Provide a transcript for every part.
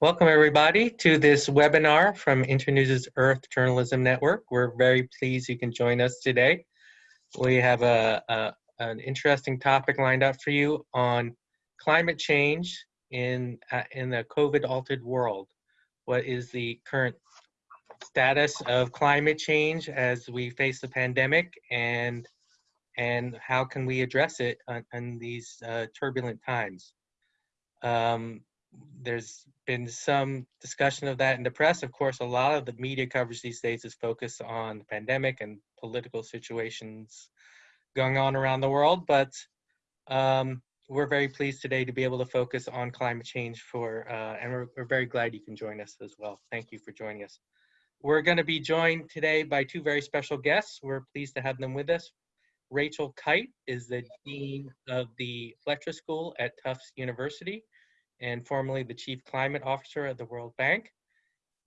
Welcome everybody to this webinar from Internews' Earth Journalism Network. We're very pleased you can join us today. We have a, a, an interesting topic lined up for you on climate change in, uh, in the COVID altered world. What is the current status of climate change as we face the pandemic and and how can we address it in these uh, turbulent times. Um, there's been some discussion of that in the press. Of course, a lot of the media coverage these days is focused on the pandemic and political situations going on around the world, but um, we're very pleased today to be able to focus on climate change for, uh, and we're, we're very glad you can join us as well. Thank you for joining us. We're going to be joined today by two very special guests. We're pleased to have them with us. Rachel Kyte is the Dean of the Fletcher School at Tufts University and formerly the Chief Climate Officer at the World Bank.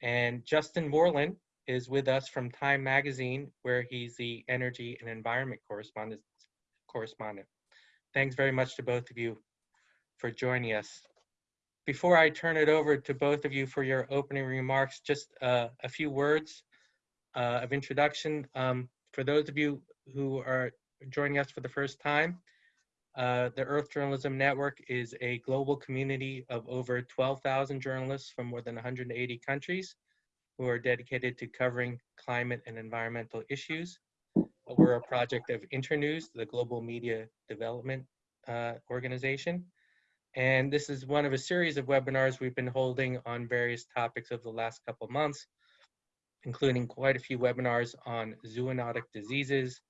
And Justin Worland is with us from Time Magazine, where he's the Energy and Environment Correspondent. Thanks very much to both of you for joining us. Before I turn it over to both of you for your opening remarks, just uh, a few words uh, of introduction. Um, for those of you who are joining us for the first time, uh, the Earth Journalism Network is a global community of over 12,000 journalists from more than 180 countries who are dedicated to covering climate and environmental issues. We're a project of Internews, the global media development uh, organization. And this is one of a series of webinars we've been holding on various topics over the last couple months, including quite a few webinars on zoonotic diseases,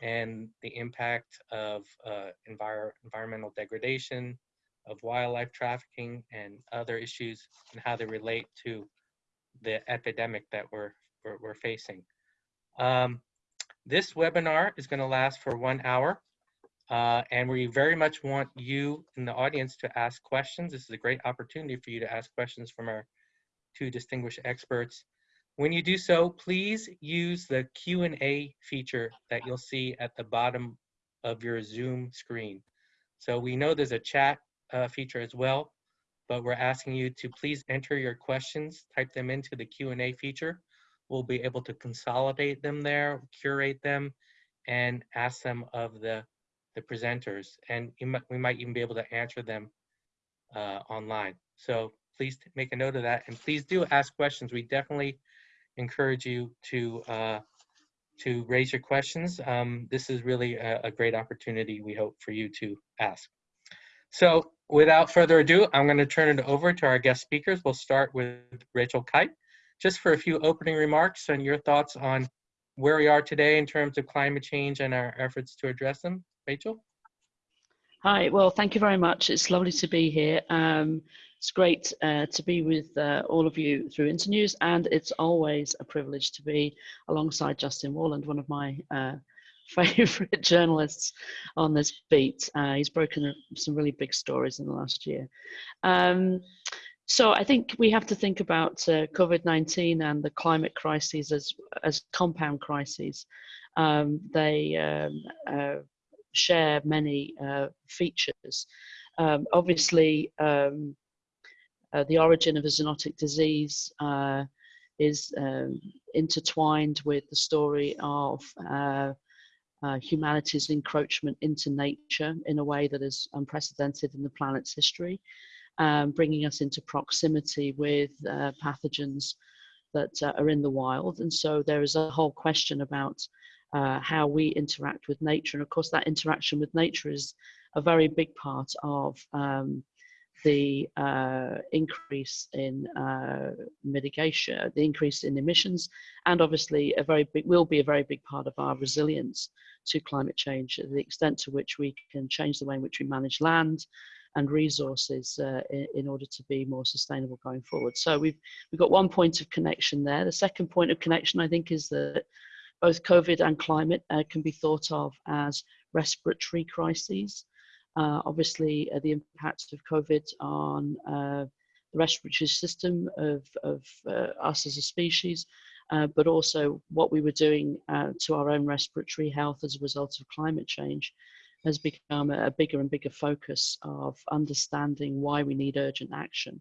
and the impact of uh, envir environmental degradation, of wildlife trafficking, and other issues and how they relate to the epidemic that we're, we're, we're facing. Um, this webinar is going to last for one hour, uh, and we very much want you in the audience to ask questions. This is a great opportunity for you to ask questions from our two distinguished experts. When you do so, please use the Q&A feature that you'll see at the bottom of your Zoom screen. So we know there's a chat uh, feature as well, but we're asking you to please enter your questions, type them into the Q&A feature. We'll be able to consolidate them there, curate them, and ask them of the, the presenters. And might, we might even be able to answer them uh, online. So please make a note of that. And please do ask questions. We definitely encourage you to uh, to raise your questions. Um, this is really a, a, great opportunity, we hope, for you to ask. So without further ado, I'm going to turn it over to our guest speakers. We'll start with Rachel Kyte, just for a few opening remarks and your thoughts on where we are today in terms of climate change and our efforts to address them. Rachel? Hi, well, thank you very much. It's lovely to be here. Um, it's great uh, to be with uh, all of you through Internews, and it's always a privilege to be alongside Justin Worland, one of my uh, favorite journalists on this beat. Uh, he's broken some really big stories in the last year. Um, so I think we have to think about uh, COVID-19 and the climate crises as, as compound crises. Um, they um, uh, share many features. Um, obviously, um, uh, the origin of a zoonotic disease uh, is um, intertwined with the story of uh, uh, humanity's encroachment into nature in a way that is unprecedented in the planet's history, um, bringing us into proximity with uh, pathogens that uh, are in the wild. And so there is a whole question about how we interact with nature. And of course, that interaction with nature is a very big part of um, the uh, increase in uh, mitigation, the increase in emissions, and obviously a very big, will be a very big part of our resilience to climate change, the extent to which we can change the way in which we manage land and resources uh, in, in, order to be more sustainable going forward. So we've, we've got one point of connection there. The second point of connection, I think, is that both COVID and climate uh, can be thought of as respiratory crises. Uh, obviously, uh, the impact of COVID on uh, the respiratory system of, of us as a species, but also what we were doing to our own respiratory health as a result of climate change has become a, bigger and bigger focus of understanding why we need urgent action.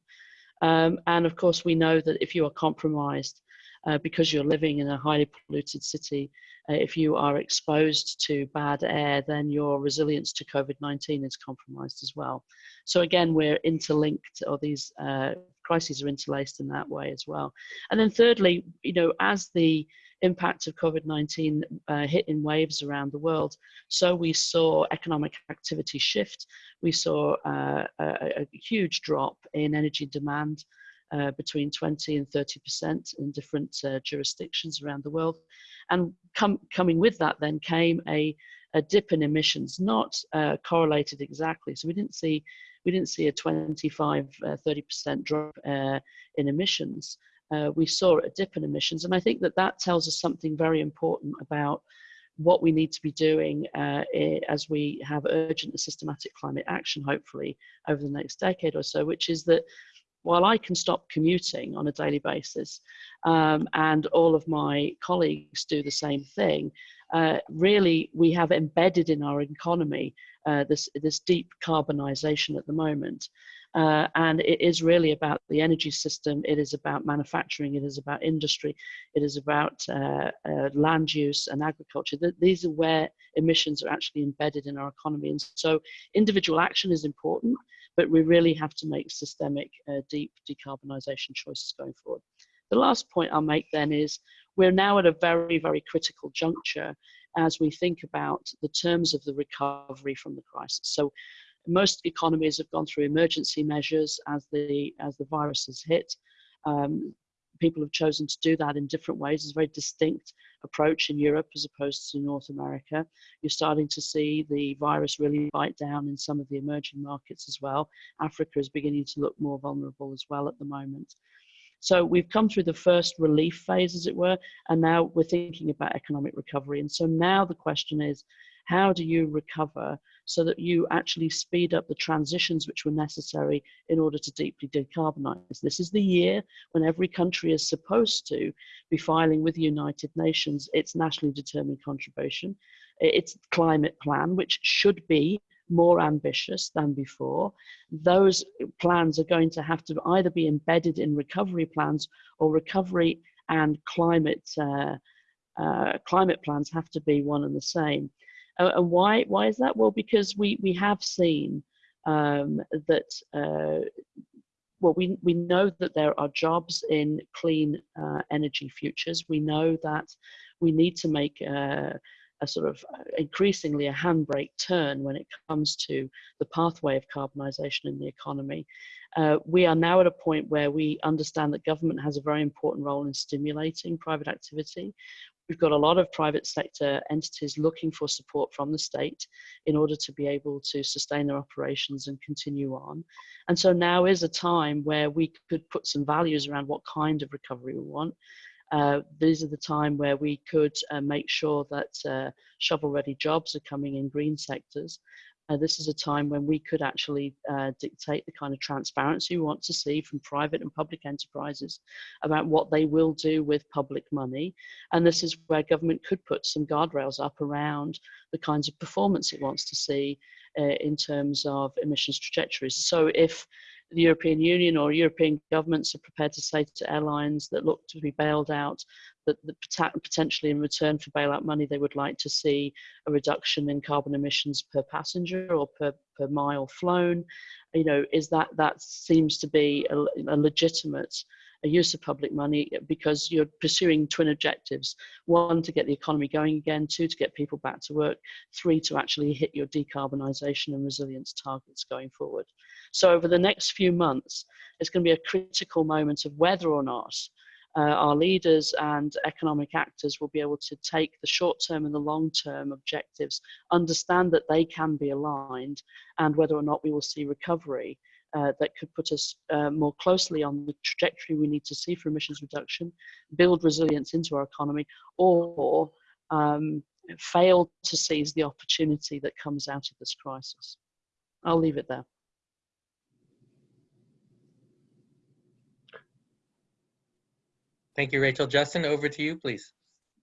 Um, and of course, we know that if you are compromised uh, because you're living in a highly polluted city, uh, if you are exposed to bad air, then your resilience to COVID-19 is compromised as well. So again, we're interlinked, or these uh, crises are interlaced in that way as well. And then thirdly, you know, as the impact of COVID-19 uh, hit in waves around the world, so we saw economic activity shift. We saw uh, a, a, huge drop in energy demand uh, between 20 and 30% in different uh, jurisdictions around the world. And com coming with that then came a, a dip in emissions, not uh, correlated exactly. So we didn't see we didn't see a 25, 30% uh, drop uh, in emissions. Uh, we saw a dip in emissions, and I think that that tells us something very important about what we need to be doing uh, as we have urgent and systematic climate action, hopefully, over the next decade or so, which is that while I can stop commuting on a daily basis um, and all of my colleagues do the same thing, uh, really we have embedded in our economy uh, this, this deep carbonization at the moment. Uh, and it is really about the energy system, it is about manufacturing, it is about industry, it is about uh, uh, land use and agriculture. Th these are where emissions are actually embedded in our economy. And so individual action is important, but we really have to make systemic, uh, deep decarbonisation choices going forward. The last point I'll make then is we're now at a very, very critical juncture as we think about the terms of the recovery from the crisis. So most economies have gone through emergency measures as the, as the virus has hit. Um, people have chosen to do that in different ways. It's a very distinct approach in Europe as opposed to North America. You're starting to see the virus really bite down in some of the emerging markets as well. Africa is beginning to look more vulnerable as well at the moment. So we've come through the first relief phase, as it were, and now we're thinking about economic recovery. And so now the question is, how do you recover so that you actually speed up the transitions which were necessary in order to deeply decarbonize. This is the year when every country is supposed to be filing with the United Nations its nationally determined contribution, its climate plan, which should be more ambitious than before. Those plans are going to have to either be embedded in recovery plans or recovery and climate uh, uh, climate plans have to be one and the same. Uh, and why, why is that? Well, because we, we have seen um, that, uh, well, we, we know that there are jobs in clean uh, energy futures. We know that we need to make a sort of uh, increasingly a handbrake turn when it comes to the pathway of carbonisation in the economy. Uh, we are now at a point where we understand that government has a very important role in stimulating private activity. We've got a lot of private sector entities looking for support from the state in order to be able to sustain their operations and continue on. And so now is a time where we could put some values around what kind of recovery we want. Uh, these are the time where we could uh, make sure that uh, shovel-ready jobs are coming in green sectors uh, this is a time when we could actually uh, dictate the kind of transparency we want to see from private and public enterprises about what they will do with public money. And this is where government could put some guardrails up around the kinds of performance it wants to see uh, in terms of emissions trajectories. So if the European Union or European governments are prepared to say to airlines that look to be bailed out that potentially in return for bailout money they would like to see a reduction in carbon emissions per passenger or per, per mile flown. You know is that that seems to be a, a legitimate a use of public money because you're pursuing twin objectives. One to get the economy going again. Two to get people back to work. Three to actually hit your decarbonisation and resilience targets going forward. So over the next few months it's going to be a critical moment of whether or not uh, our leaders and economic actors will be able to take the short term and the long term objectives, understand that they can be aligned, and whether or not we will see recovery uh, that could put us uh, more closely on the trajectory we need to see for emissions reduction, build resilience into our economy, or um, fail to seize the opportunity that comes out of this crisis. I'll leave it there. Thank you, Rachel. Justin, over to you, please.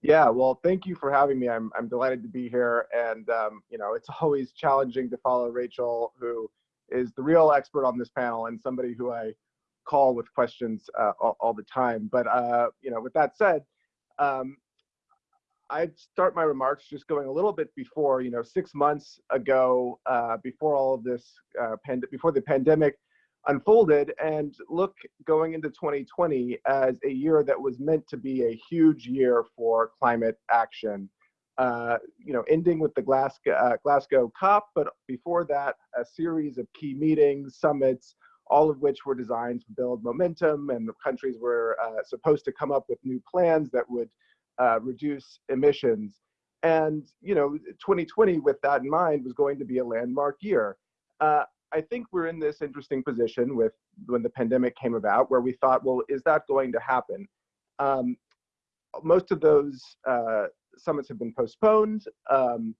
Yeah, well, thank you for having me. I'm, I'm delighted to be here. And, um, you know, it's always challenging to follow Rachel, who is the real expert on this panel and somebody who I call with questions uh, all, all, the time. But uh, you know, with that said, um, I'd start my remarks just going a little bit before. You know, six months ago, uh, before all of this, uh, before the pandemic unfolded, and look going into 2020 as a year that was meant to be a huge year for climate action. Uh, you know, ending with the Glasgow, uh, Glasgow COP, but before that, a series of key meetings, summits, all of which were designed to build momentum, and the countries were uh, supposed to come up with new plans that would uh, reduce emissions. And you know, 2020, with that in mind, was going to be a landmark year. Uh, I think we're in this interesting position with when the pandemic came about, where we thought, well, is that going to happen? Um, most of those uh, summits have been postponed, um,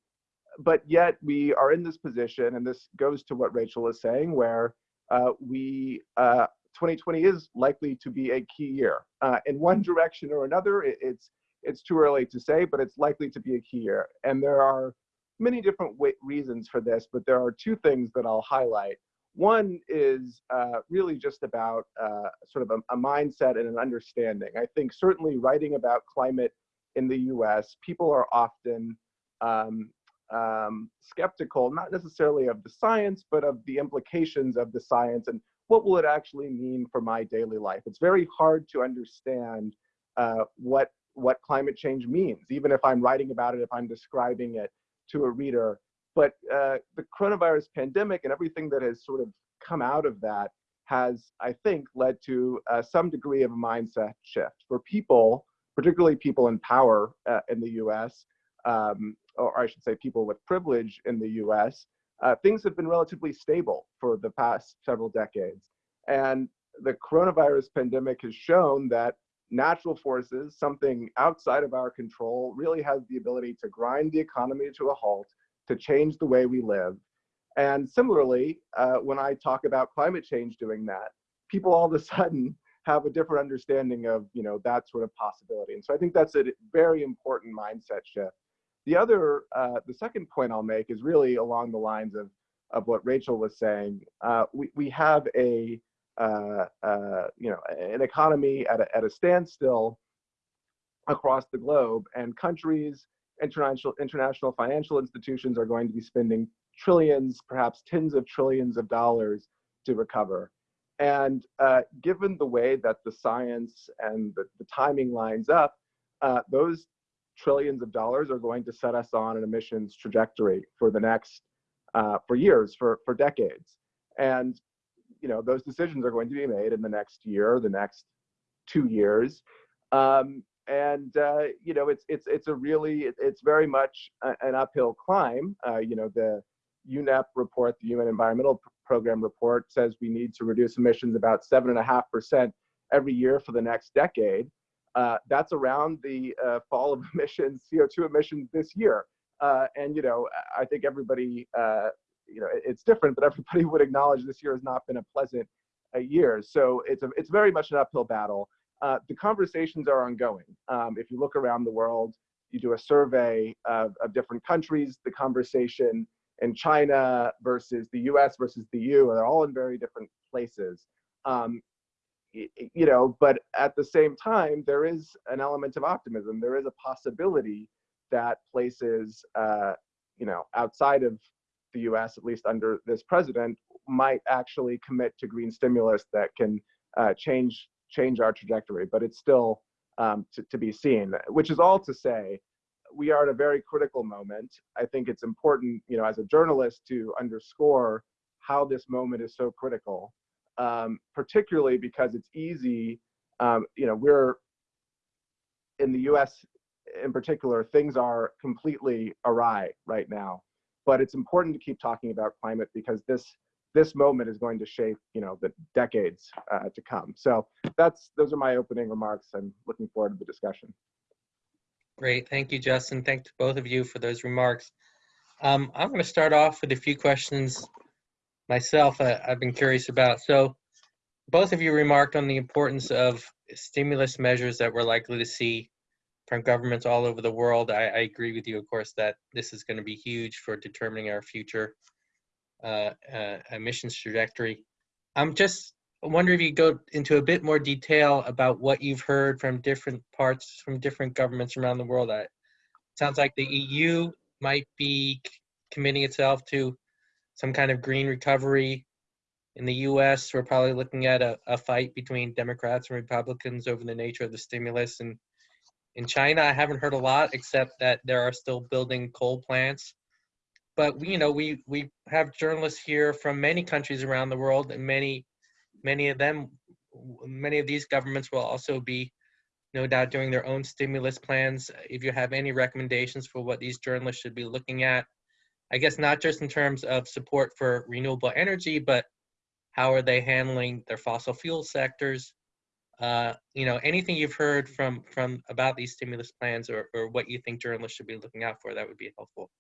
but yet we are in this position, and this goes to what Rachel is saying, where uh, we 2020 uh, is likely to be a key year uh, in one direction or another. It, it's it's too early to say, but it's likely to be a key year, and there are many different reasons for this, but there are two things that I'll highlight. One is uh, really just about uh, sort of a, a, mindset and an understanding. I think certainly writing about climate in the US, people are often um, um, skeptical, not necessarily of the science, but of the implications of the science and what will it actually mean for my daily life. It's very hard to understand uh, what, what climate change means, even if I'm writing about it, if I'm describing it to a reader. But uh, the coronavirus pandemic and everything that has sort of come out of that has, I think, led to uh, some degree of a mindset shift for people, particularly people in power uh, in the US, um, or I should say people with privilege in the US. Uh, things have been relatively stable for the past several decades. And the coronavirus pandemic has shown that natural forces, something outside of our control, really has the ability to grind the economy to a halt, to change the way we live. And similarly, uh, when I talk about climate change doing that, people all of a sudden have a different understanding of you know that sort of possibility. And so I think that's a very important mindset shift. The other, uh, the second point I'll make is really along the lines of of what Rachel was saying. Uh, we we have a uh, uh, you know, an economy at a, at a standstill across the globe, and countries, international international financial institutions are going to be spending trillions, perhaps tens of trillions of dollars to recover. And uh, given the way that the science and the, the timing lines up, uh, those trillions of dollars are going to set us on an emissions trajectory for the next, uh, for years, for, for decades. And you know those decisions are going to be made in the next year, the next two years, um, and uh, you know it's it's it's a really it's very much an uphill climb. Uh, you know the UNEP report, the UN Environmental Program report, says we need to reduce emissions about seven and a half percent every year for the next decade. Uh, that's around the uh, fall of emissions, CO2 emissions this year. Uh, and you know, I think everybody uh, you know, it's different, but everybody would acknowledge this year has not been a pleasant uh, year. So it's a, it's very much an uphill battle. Uh, the conversations are ongoing. Um, if you look around the world, you do a survey of, of different countries, the conversation in China versus the US versus the EU, they're all in very different places. Um, you know, but at the same time, there is an element of optimism. There is a possibility that places, uh, you know, outside of the US, at least under this president, might actually commit to green stimulus that can uh, change change our trajectory. But it's still um, to, to be seen, which is all to say, we are at a very critical moment. I think it's important, you know, as a journalist to underscore how this moment is so critical, um, particularly because it's easy, um, you know, we're in the US in particular, things are completely awry right now. But it's important to keep talking about climate because this this moment is going to shape you know the decades uh, to come. So that's those are my opening remarks. I'm looking forward to the discussion great thank you justin Thank to both of you for those remarks um, i'm going to start off with a few questions myself uh, i've been curious about so both of you remarked on the importance of stimulus measures that we're likely to see from governments all over the world. I, I agree with you, of course, that this is going to be huge for determining our future uh, uh, emissions trajectory. I'm just I wonder if you go into a bit more detail about what you've heard from different parts, from different governments around the world. It sounds like the EU might be committing itself to some kind of green recovery. In the US, we're probably looking at a, a fight between Democrats and Republicans over the nature of the stimulus. And in China, I haven't heard a lot, except that there are still building coal plants. But you know, we we have journalists here from many countries around the world, and many many of them, many of these governments will also be, no doubt, doing their own stimulus plans. If you have any recommendations for what these journalists should be looking at, I guess not just in terms of support for renewable energy, but how are they handling their fossil fuel sectors? Uh, you know, anything you've heard from from about these stimulus plans or, or what you think journalists should be looking out for, that would be helpful.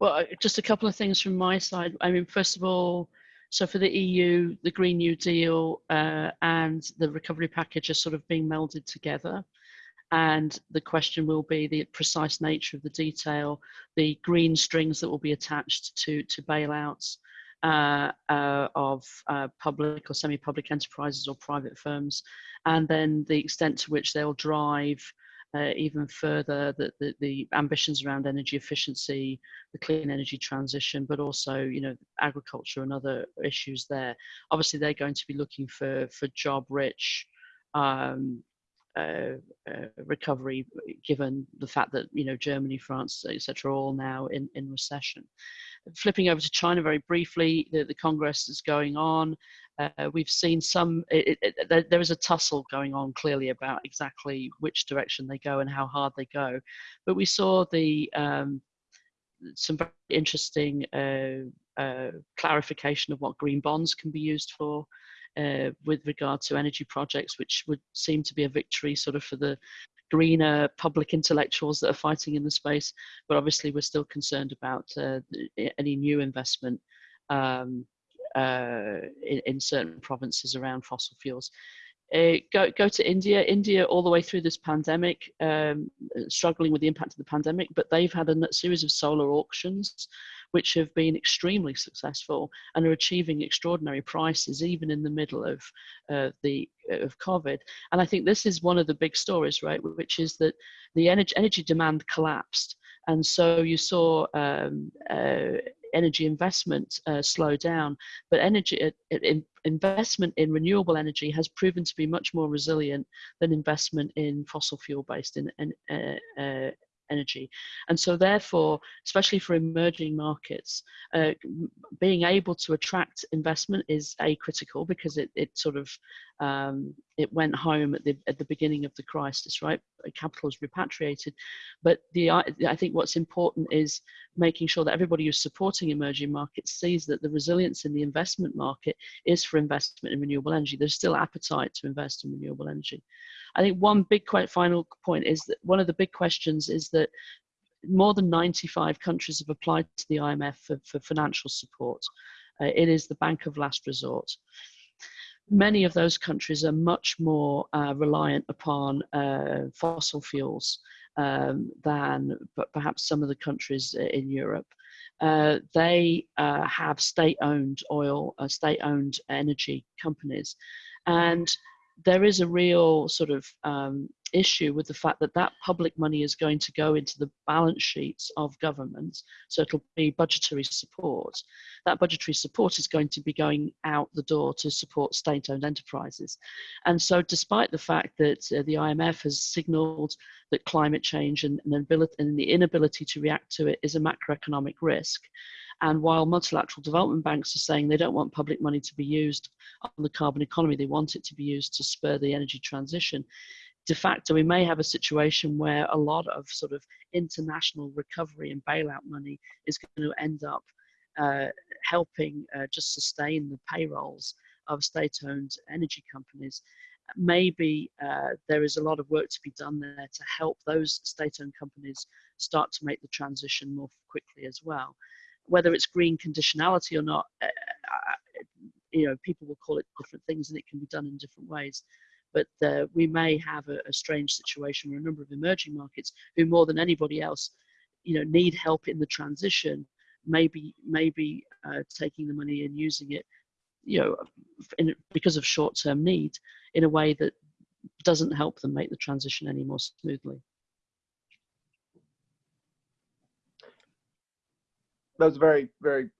Well, just a couple of things from my side. I mean, first of all, so for the EU, the Green New Deal uh, and the recovery package are sort of being melded together. And the question will be the precise nature of the detail, the green strings that will be attached to, to bailouts uh, uh, of uh, public or semi-public enterprises or private firms, and then the extent to which they'll drive uh, even further the, the, the, ambitions around energy efficiency, the clean energy transition, but also, you know, agriculture and other issues there. Obviously, they're going to be looking for, for job-rich um, uh, uh, recovery, given the fact that, you know, Germany, France, etc., are all now in, in recession. Flipping over to China very briefly, the, the Congress is going on. Uh, we've seen some, it, it, it, there is a tussle going on clearly about exactly which direction they go and how hard they go. But we saw the um, some very interesting uh, uh, clarification of what green bonds can be used for uh, with regard to energy projects, which would seem to be a victory sort of for the greener public intellectuals that are fighting in the space. But obviously, we're still concerned about uh, any new investment um, uh, in, in, certain provinces around fossil fuels. Uh, go, go to India. India, all the way through this pandemic, um, struggling with the impact of the pandemic, but they've had a series of solar auctions which have been extremely successful and are achieving extraordinary prices even in the middle of uh, the of COVID. And I think this is one of the big stories, right? Which is that the energy energy demand collapsed, and so you saw um, uh, energy investment uh, slow down, but energy uh, in, investment in renewable energy has proven to be much more resilient than investment in fossil fuel based in, in uh, uh, energy. And so therefore, especially for emerging markets, uh, being able to attract investment is a critical because it, it sort of, um, it went home at the, at the beginning of the crisis, right? Capital is repatriated. But the, I think what's important is making sure that everybody who's supporting emerging markets sees that the resilience in the investment market is for investment in renewable energy. There's still appetite to invest in renewable energy. I think one big quite final point is that one of the big questions is that more than 95 countries have applied to the IMF for, for financial support. Uh, it is the bank of last resort. Many of those countries are much more uh, reliant upon uh, fossil fuels um, than perhaps some of the countries in Europe. Uh, they uh, have state-owned oil, uh, state-owned energy companies, and there is a real sort of um, issue with the fact that that public money is going to go into the balance sheets of governments. So it'll be budgetary support. That budgetary support is going to be going out the door to support state owned enterprises. And so, despite the fact that uh, the IMF has signaled that climate change and, and, and the inability to react to it is a macroeconomic risk, and while multilateral development banks are saying they don't want public money to be used on the carbon economy, they want it to be used to spur the energy transition. De facto, we may have a situation where a lot of sort of international recovery and bailout money is going to end up uh, helping uh, just sustain the payrolls of state-owned energy companies maybe uh, there is a lot of work to be done there to help those state-owned companies start to make the transition more quickly as well whether it's green conditionality or not, uh, you know, people will call it different things and it can be done in different ways. But uh, we may have a, a, strange situation where a number of emerging markets who more than anybody else, you know, need help in the transition, maybe maybe uh, taking the money and using it you know, in, because of short-term need in a way that doesn't help them make the transition any more smoothly. That was a very, very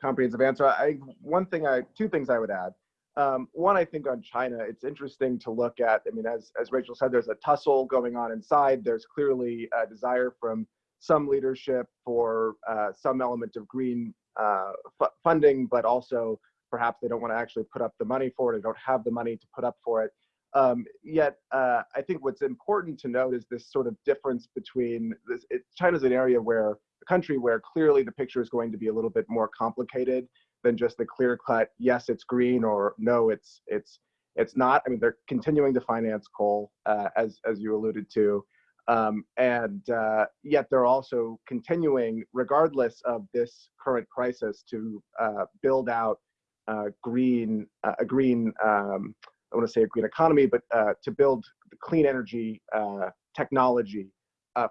comprehensive answer. I one thing I two things I would add. Um, one, I think on China, it's interesting to look at. I mean, as as Rachel said, there's a tussle going on inside. There's clearly a desire from some leadership for uh, some element of green uh, funding, but also perhaps they don't want to actually put up the money for it. They don't have the money to put up for it. Um, yet, uh, I think what's important to note is this sort of difference between this. It, China's an area where country where clearly the picture is going to be a little bit more complicated than just the clear cut. Yes, it's green, or no, it's it's it's not. I mean, they're continuing to finance coal, uh, as as you alluded to. Um, and uh, yet they're also continuing, regardless of this current crisis, to uh, build out uh, green, uh, a green, um, I want to say a green economy, but uh, to build the clean energy technology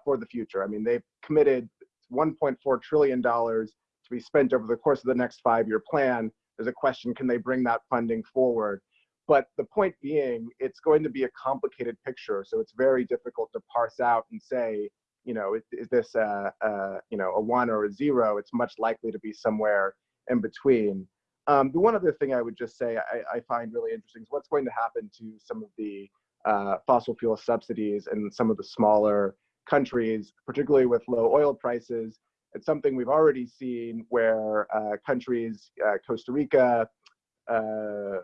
for the future. I mean, they've committed 1.4 trillion dollars to be spent over the course of the next five-year plan. There's a question: Can they bring that funding forward? But the point being, it's going to be a complicated picture, so it's very difficult to parse out and say, you know, is, is this a, a, you know a one or a zero? It's much likely to be somewhere in between. Um, the one other thing I would just say I, I, find really interesting is what's going to happen to some of the uh, fossil fuel subsidies and some of the smaller countries, particularly with low oil prices. It's something we've already seen where uh, countries, uh, Costa Rica, uh,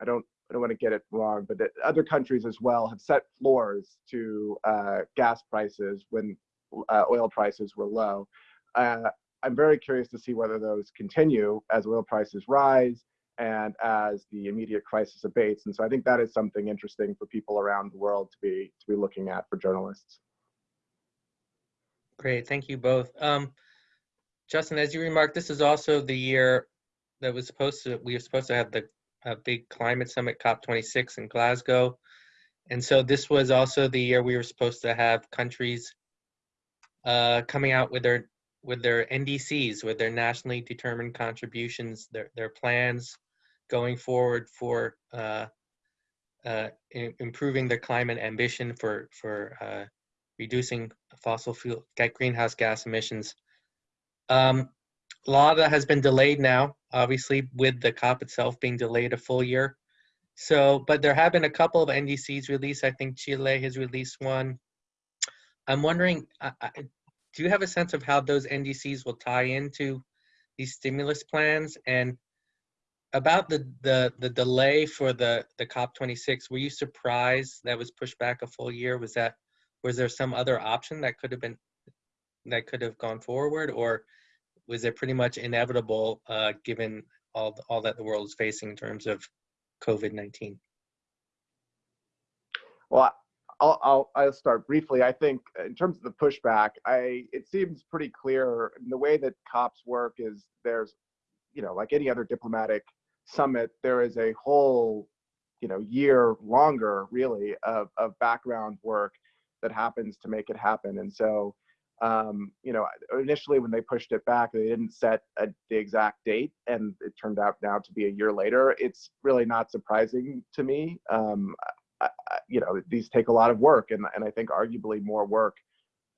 I don't I don't want to get it wrong, but other countries as well have set floors to uh, gas prices when uh, oil prices were low. Uh, I'm very curious to see whether those continue as oil prices rise and as the immediate crisis abates. And so I think that is something interesting for people around the world to be to be looking at for journalists. Great, thank you both. Um, Justin, as you remarked, this is also the year that was supposed to we were supposed to have the big climate summit, COP26 in Glasgow. And so this was also the year we were supposed to have countries uh, coming out with their with their NDCs, with their nationally determined contributions, their their plans going forward for uh, uh, improving their climate ambition for for uh, reducing fossil fuel greenhouse gas emissions. Um, a lot of that has been delayed now, obviously, with the COP itself being delayed a full year. So, but there have been a couple of NDCs released. I think Chile has released one. I'm wondering, I, I, do you have a sense of how those NDCs will tie into these stimulus plans? And about the the the delay for the the COP26, were you surprised that was pushed back a full year? Was that was there some other option that could have been that could have gone forward, or was it pretty much inevitable uh, given all all that the world is facing in terms of COVID nineteen? Well, I'll, I'll I'll start briefly. I think in terms of the pushback, I it seems pretty clear. the way that COPs work is there's, you know, like any other diplomatic summit, there is a whole, you know, year longer really of of background work that happens to make it happen. And so um, you know, initially when they pushed it back, they didn't set a, the exact date, and it turned out now to be a year later. It's really not surprising to me. Um, I, I, you know, these take a lot of work, and and I think arguably more work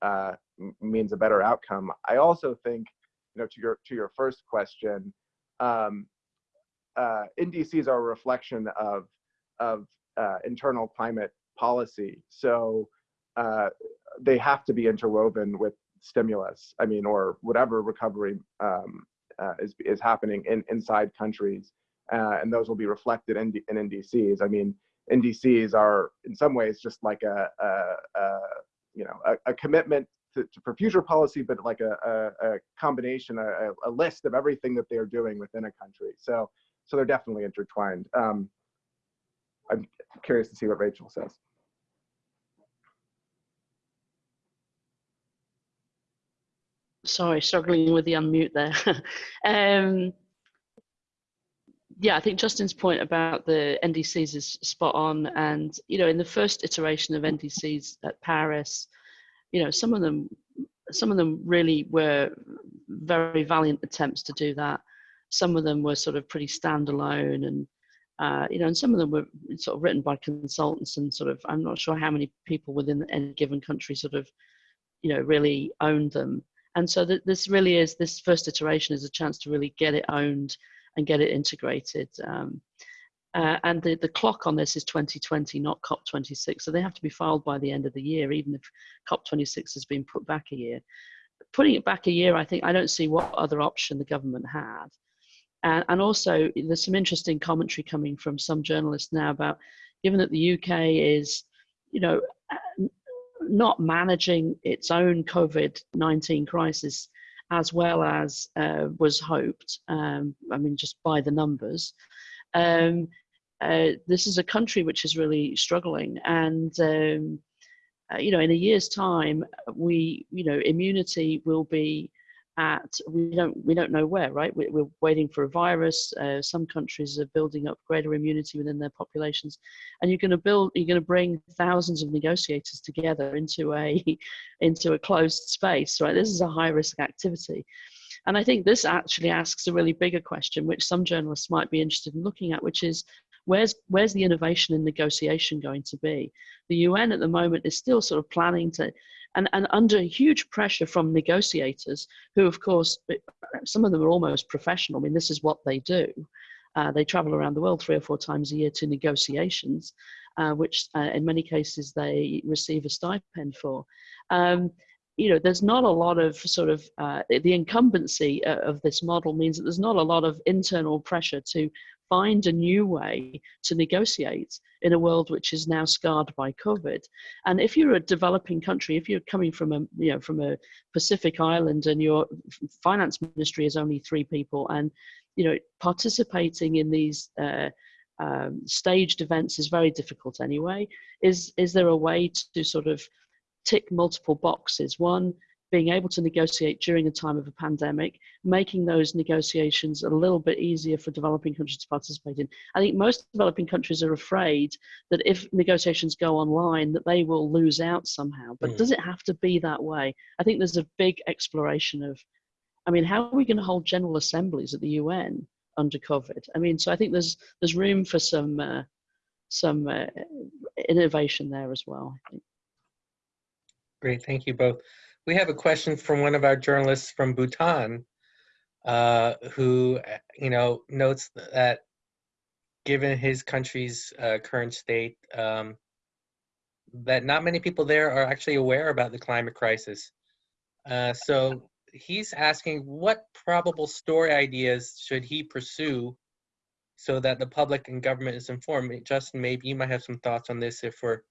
uh, means a better outcome. I also think, you know, to your to your first question, um, uh, NDCs are a reflection of of uh, internal climate policy. So uh, they have to be interwoven with stimulus. I mean, or whatever recovery um, uh, is is happening in inside countries, uh, and those will be reflected in, in NDCs. I mean, NDCs are in some ways just like a, a, a you know a, a commitment to, to, for future policy, but like a, a, combination, a, list of everything that they're doing within a country. So so they're definitely intertwined. Um, I'm curious to see what Rachel says. Sorry, struggling with the unmute there. um, yeah, I think Justin's point about the NDCs is spot on. And, you know, in the first iteration of NDCs at Paris, you know, some of them, some of them really were very valiant attempts to do that. some of them were sort of pretty standalone and uh, you know, and some of them were sort of written by consultants and sort of, I'm not sure how many people within any given country sort of, you know, really owned them. And so th this really is, this first iteration is a chance to really get it owned and get it integrated. Um, uh, and the, the clock on this is 2020, not COP26. So they have to be filed by the end of the year, even if COP26 has been put back a year. Putting it back a year, I think I don't see what other option the government had. And, and also, there's some interesting commentary coming from some journalists now about, given that the UK is, you know, not managing its own COVID-19 crisis as well as uh, was hoped. Um, I mean, just by the numbers. Um, uh, this is a country which is really struggling, and um, uh, you know, in a year's time, we, you know, immunity will be at we don't we don't know where right? We, are waiting for a virus uh, some countries are building up greater immunity within their populations. And you're going to build you're going to bring thousands of negotiators together into a into a closed space right? This is a high risk activity. And i think this actually asks a really bigger question which some journalists might be interested in looking at which is where's where's the innovation in negotiation going to be? The un at the moment is still sort of planning to and, and under huge pressure from negotiators who of course some of them are almost professional. I mean this is what they do. Uh, they travel around the world three or four times a year to negotiations uh, which uh, in many cases they receive a stipend for. Um, you know there's not a lot of sort of uh, the incumbency uh, of this model means that there's not a lot of internal pressure to find a new way to negotiate in a world which is now scarred by COVID. And if you're a developing country, if you're coming from a you know from a Pacific island and your finance ministry is only three people, and you know participating in these uh, um, staged events is very difficult anyway. Is is there a way to sort of tick multiple boxes? One, being able to negotiate during a time of a pandemic, making those negotiations a little bit easier for developing countries to participate in. I think most developing countries are afraid that if negotiations go online, that they will lose out somehow. But mm. does it have to be that way? I think there's a big exploration of, I mean, how are we going to hold general assemblies at the UN under COVID? I mean, so I think there's there's room for some uh, some uh, innovation there as well. Great, thank you both. We have a question from one of our journalists from Bhutan, uh, who, you know, notes that given his country's uh, current state, um, that not many people there are actually aware about the climate crisis. Uh, so he's asking what probable story ideas should he pursue so that the public and government is informed. Justin, maybe you might have some thoughts on this if we're,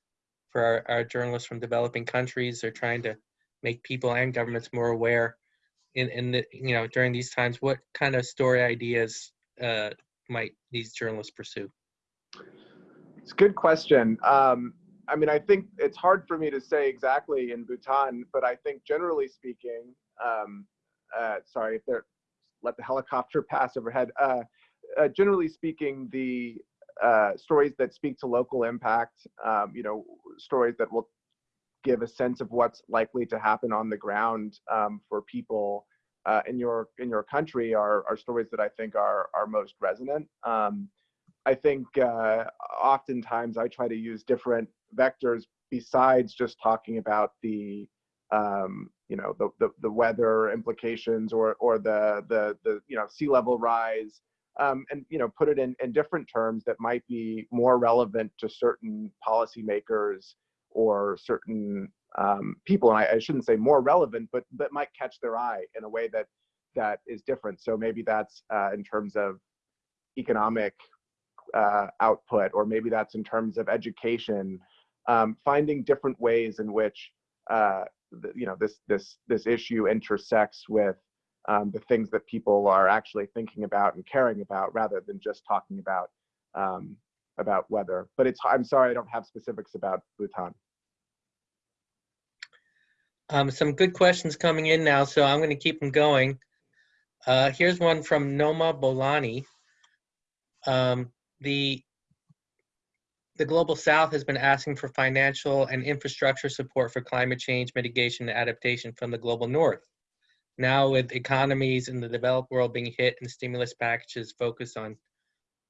for our, our journalists from developing countries are trying to make people and governments more aware in, in the, you know, during these times, what kind of story ideas uh, might these journalists pursue? It's a good question. Um, I mean, I think it's hard for me to say exactly in Bhutan, but I think generally speaking, um, uh, sorry if they're, let the helicopter pass overhead. Uh, uh, generally speaking, the uh, stories that speak to local impact, um, you know, stories that will give a sense of what's likely to happen on the ground um, for people uh, in your in your country are, are stories that I think are are most resonant. Um, I think uh, oftentimes I try to use different vectors besides just talking about the um, you know the, the, the weather implications or or the the the you know sea level rise um, and you know put it in in different terms that might be more relevant to certain policymakers or certain um, people, and I, I, shouldn't say more relevant, but but might catch their eye in a way that that is different. So maybe that's uh, in terms of economic uh, output, or maybe that's in terms of education. Um, finding different ways in which uh, the, you know this this this issue intersects with um, the things that people are actually thinking about and caring about, rather than just talking about um, about weather. But it's I'm sorry I don't have specifics about Bhutan. Um, some good questions coming in now, so I'm going to keep them going. Uh, here's one from Noma Bolani. Um, the the Global South has been asking for financial and infrastructure support for climate change mitigation and adaptation from the Global North. now with economies in the developed world being hit and stimulus packages focused on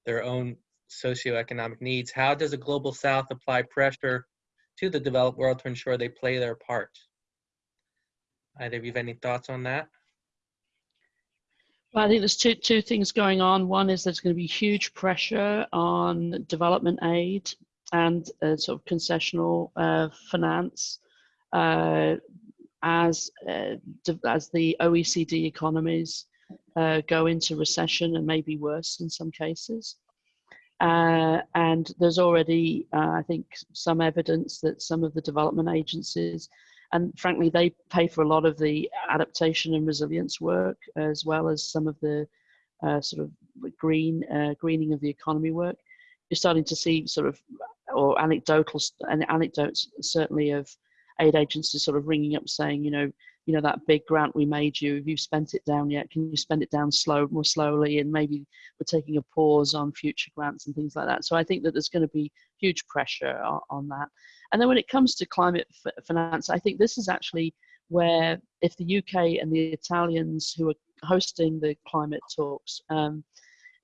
their own socioeconomic needs, how does a global south apply pressure to the developed world to ensure they play their part? Either of you have any thoughts on that? Well, I think there's two two things going on. One is there's going to be huge pressure on development aid and uh, sort of concessional uh, finance uh, as uh, as the OECD economies uh, go into recession and maybe worse in some cases. Uh, and there's already, I think, some evidence that some of the development agencies and frankly, they pay for a lot of the adaptation and resilience work, as well as some of the uh, sort of green uh, greening of the economy work. You're starting to see sort of, or anecdotal and anecdotes certainly of aid agencies sort of ringing up saying, you know, you know that big grant we made you. Have you spent it down yet? Can you spend it down slow, more slowly? And maybe we're taking a pause on future grants and things like that. So I think that there's going to be huge pressure on, on that. And then when it comes to climate finance, I think this is actually where if the UK and the Italians who are hosting the climate talks, um,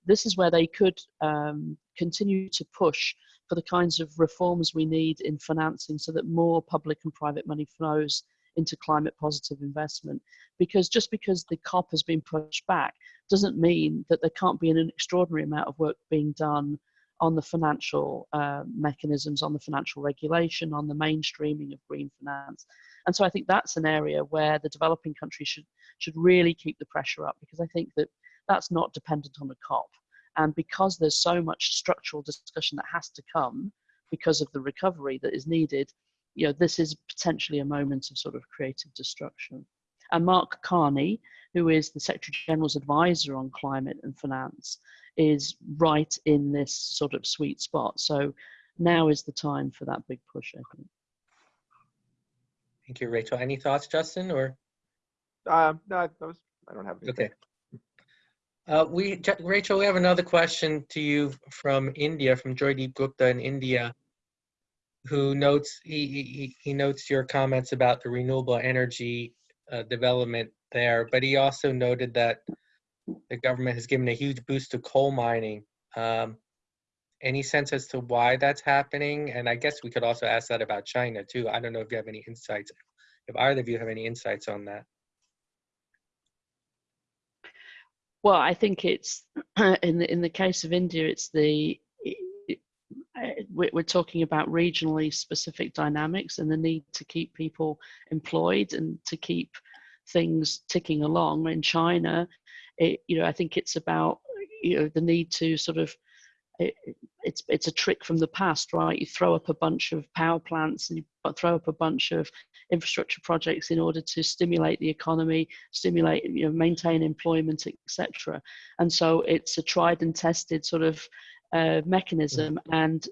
this is where they could um, continue to push for the kinds of reforms we need in financing so that more public and private money flows into climate positive investment. Because just because the COP has been pushed back doesn't mean that there can't be an extraordinary amount of work being done on the financial uh, mechanisms, on the financial regulation, on the mainstreaming of green finance. And so I think that's an area where the developing countries should, should really keep the pressure up because I think that that's not dependent on the COP. And because there's so much structural discussion that has to come because of the recovery that is needed, you know, this is potentially a moment of sort of creative destruction. And Mark Carney, who is the Secretary General's advisor on climate and finance, is right in this sort of sweet spot. So now is the time for that big push, I think. Thank you, Rachel. Any thoughts, Justin, or? Um, no, I, was, I don't have anything. Okay. Uh, we, Rachel, we have another question to you from India, from Joydeep Gupta in India, who notes he, he, he notes your comments about the renewable energy uh, development there, but he also noted that the government has given a huge boost to coal mining. Um, any sense as to why that's happening? And I guess we could also ask that about China too. I don't know if you have any insights, if either of you have any insights on that. Well, I think it's in the in the case of India, it's the we're talking about regionally specific dynamics and the need to keep people employed and to keep things ticking along. In China, it, you know, I think it's about you know the need to sort of it, it's it's a trick from the past, right? You throw up a bunch of power plants and you throw up a bunch of infrastructure projects in order to stimulate the economy, stimulate, you know, maintain employment, etc. And so it's a tried and tested sort of uh, mechanism and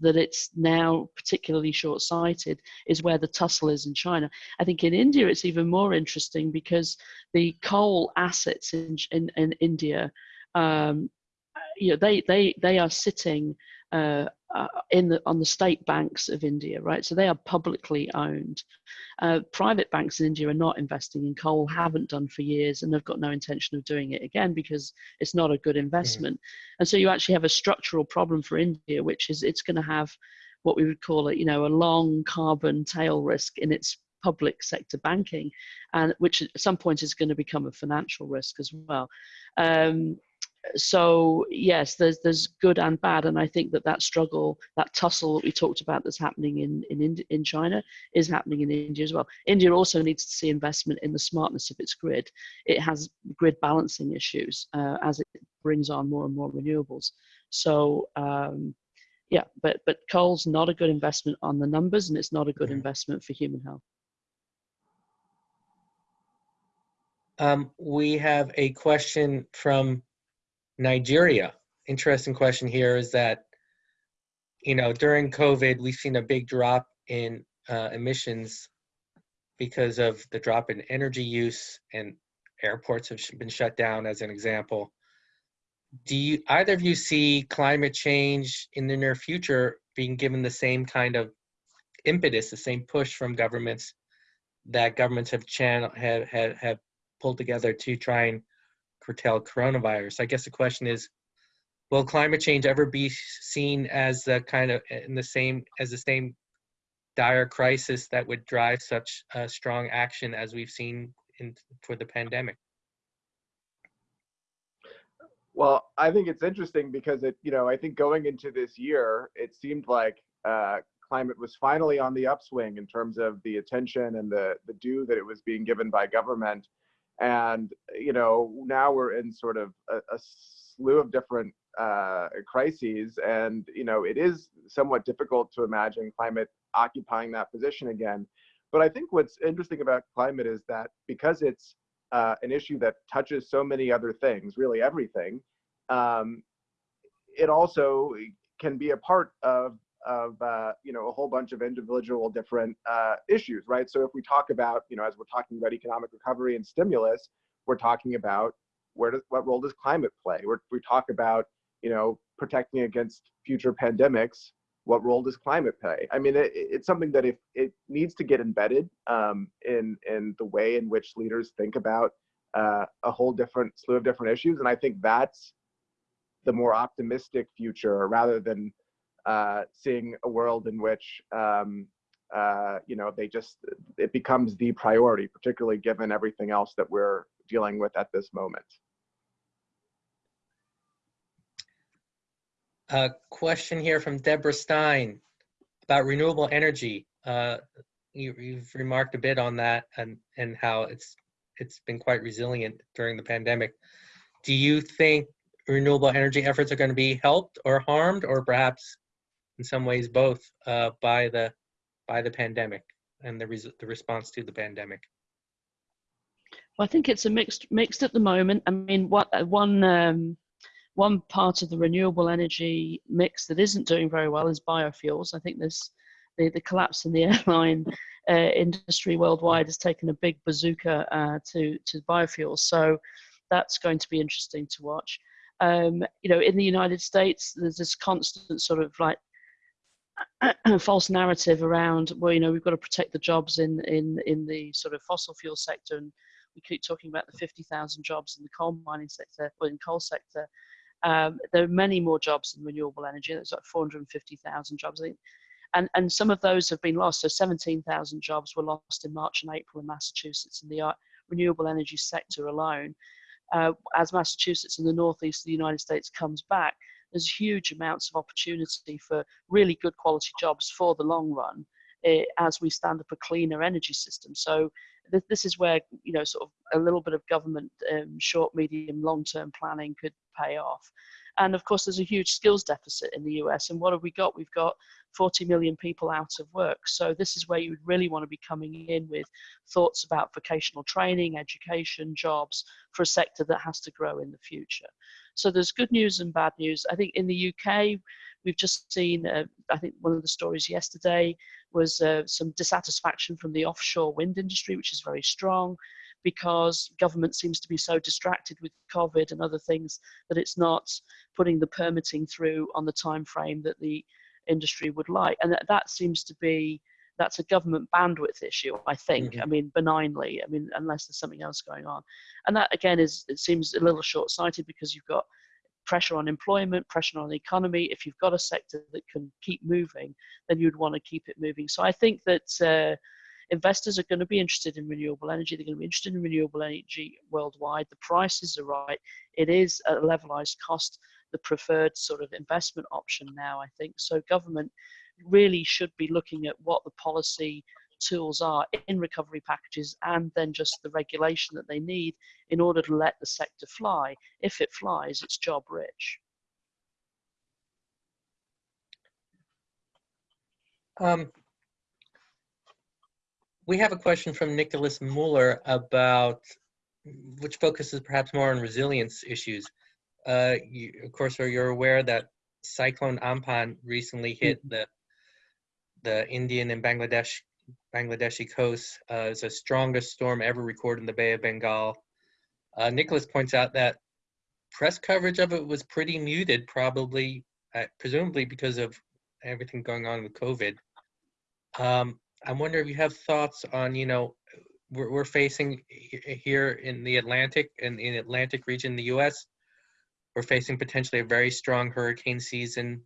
that it's now particularly short-sighted is where the tussle is in China. I think in India it's even more interesting because the coal assets in, in, in India, um, you know, they, they, they are sitting uh, uh, in the on the state banks of India, right? So they are publicly owned. Uh, private banks in India are not investing in coal, haven't done for years, and have got no intention of doing it again because it's not a good investment. Mm. And so you actually have a structural problem for India, which is it's going to have what we would call it, you know, a long carbon tail risk in its public sector banking, and which at some point is going to become a financial risk as well. Um, so yes, there's there's good and bad, and I think that that struggle, that tussle that we talked about, that's happening in in in China, is happening in India as well. India also needs to see investment in the smartness of its grid. It has grid balancing issues uh, as it brings on more and more renewables. So um, yeah, but but coal's not a good investment on the numbers, and it's not a good mm-hmm. investment for human health. Um, we have a question from Nigeria. Interesting question here is that, you know, during COVID, we've seen a big drop in uh, emissions because of the drop in energy use and airports have been shut down as an example. Do you either of you see climate change in the near future being given the same kind of impetus, the same push from governments that governments have channel have have, have pulled together to try and curtail coronavirus. I guess the question is, will climate change ever be seen as the kind of in the same as the same dire crisis that would drive such uh, strong action as we've seen in for the pandemic? Well, I think it's interesting because it, you know, I think going into this year, it seemed like uh, climate was finally on the upswing in terms of the attention and the the due that it was being given by government. And you know, now we're in sort of a, a slew of different uh, crises, and you know, it is somewhat difficult to imagine climate occupying that position again. But I think what's interesting about climate is that because it's uh, an issue that touches so many other things, really everything, um, it also can be a part of of uh, you know a whole bunch of individual different uh, issues, right? So if we talk about you know as we're talking about economic recovery and stimulus, we're talking about where does what role does climate play? We're, we talk about you know protecting against future pandemics. What role does climate play? I mean, it, it's something that if it needs to get embedded um, in in the way in which leaders think about uh, a whole different slew of different issues, and I think that's the more optimistic future rather than uh, seeing a world in which um, uh, you know they just it becomes the priority, particularly given everything else that we're dealing with at this moment. A question here from Deborah Stein about renewable energy. Uh, you, you've remarked a bit on that and and how it's it's been quite resilient during the pandemic. Do you think renewable energy efforts are going to be helped or harmed, or perhaps in some ways both uh, by the by the pandemic and the res- the response to the pandemic? Well, I think it's a mixed mixed at the moment. I mean, what uh, one um, one part of the renewable energy mix that isn't doing very well is biofuels. I think this the, the collapse in the airline uh, industry worldwide has taken a big bazooka uh, to to biofuels. So that's going to be interesting to watch. Um, you know, in the United States, there's this constant sort of like false narrative around well you know we've got to protect the jobs in in in the sort of fossil fuel sector and we keep talking about the 50,000 jobs in the coal mining sector or in coal sector. Um, there are many more jobs in renewable energy. There's like 450,000 jobs and and some of those have been lost. So 17,000 jobs were lost in March and April in Massachusetts in the uh, renewable energy sector alone. Uh, as Massachusetts and the northeast of the United States comes back there's huge amounts of opportunity for really good quality jobs for the long run eh, as we stand up a cleaner energy system. So th- this is where you know sort of a little bit of government um, short, medium, long-term planning could pay off. And of course, there's a huge skills deficit in the US. And what have we got? We've got 40 million people out of work. So this is where you would really want to be coming in with thoughts about vocational training, education, jobs for a sector that has to grow in the future. So there's good news and bad news. I think in the UK, we've just seen, uh, I think one of the stories yesterday was uh, some dissatisfaction from the offshore wind industry, which is very strong because government seems to be so distracted with COVID and other things that it's not putting the permitting through on the time frame that the industry would like. And that, that seems to be that's a government bandwidth issue, I think. Mm-hmm. I mean, benignly. I mean, unless there's something else going on, and that again is it seems a little short-sighted because you've got pressure on employment, pressure on the economy. If you've got a sector that can keep moving, then you'd want to keep it moving. So I think that uh, investors are going to be interested in renewable energy. They're going to be interested in renewable energy worldwide. The prices are right. It is at a levelized cost, the preferred sort of investment option now, I think. So government really should be looking at what the policy tools are in recovery packages and then just the regulation that they need in order to let the sector fly. If it flies, it's job rich. Um, we have a question from Nicholas Mueller about, which focuses perhaps more on resilience issues. Uh, you, of course, you're aware that Cyclone Amphan recently hit mm-hmm. the the Indian and Bangladesh Bangladeshi coast. Uh, it's the strongest storm ever recorded in the Bay of Bengal. Uh, Nicholas points out that press coverage of it was pretty muted, probably, uh, presumably because of everything going on with COVID. Um, I wonder if you have thoughts on, you know, we're, we're facing here in the Atlantic, and in, in Atlantic region, in the US, we're facing potentially a very strong hurricane season.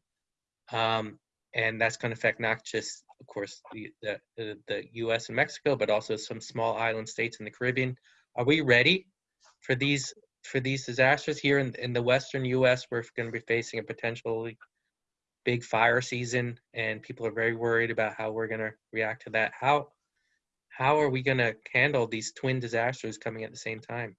Um, and that's going to affect not just, of course, the, the, the, US and Mexico, but also some small island states in the Caribbean. Are we ready for these for these disasters here in, in the western US? We're going to be facing a potentially big fire season, and people are very worried about how we're going to react to that. How how are we going to handle these twin disasters coming at the same time?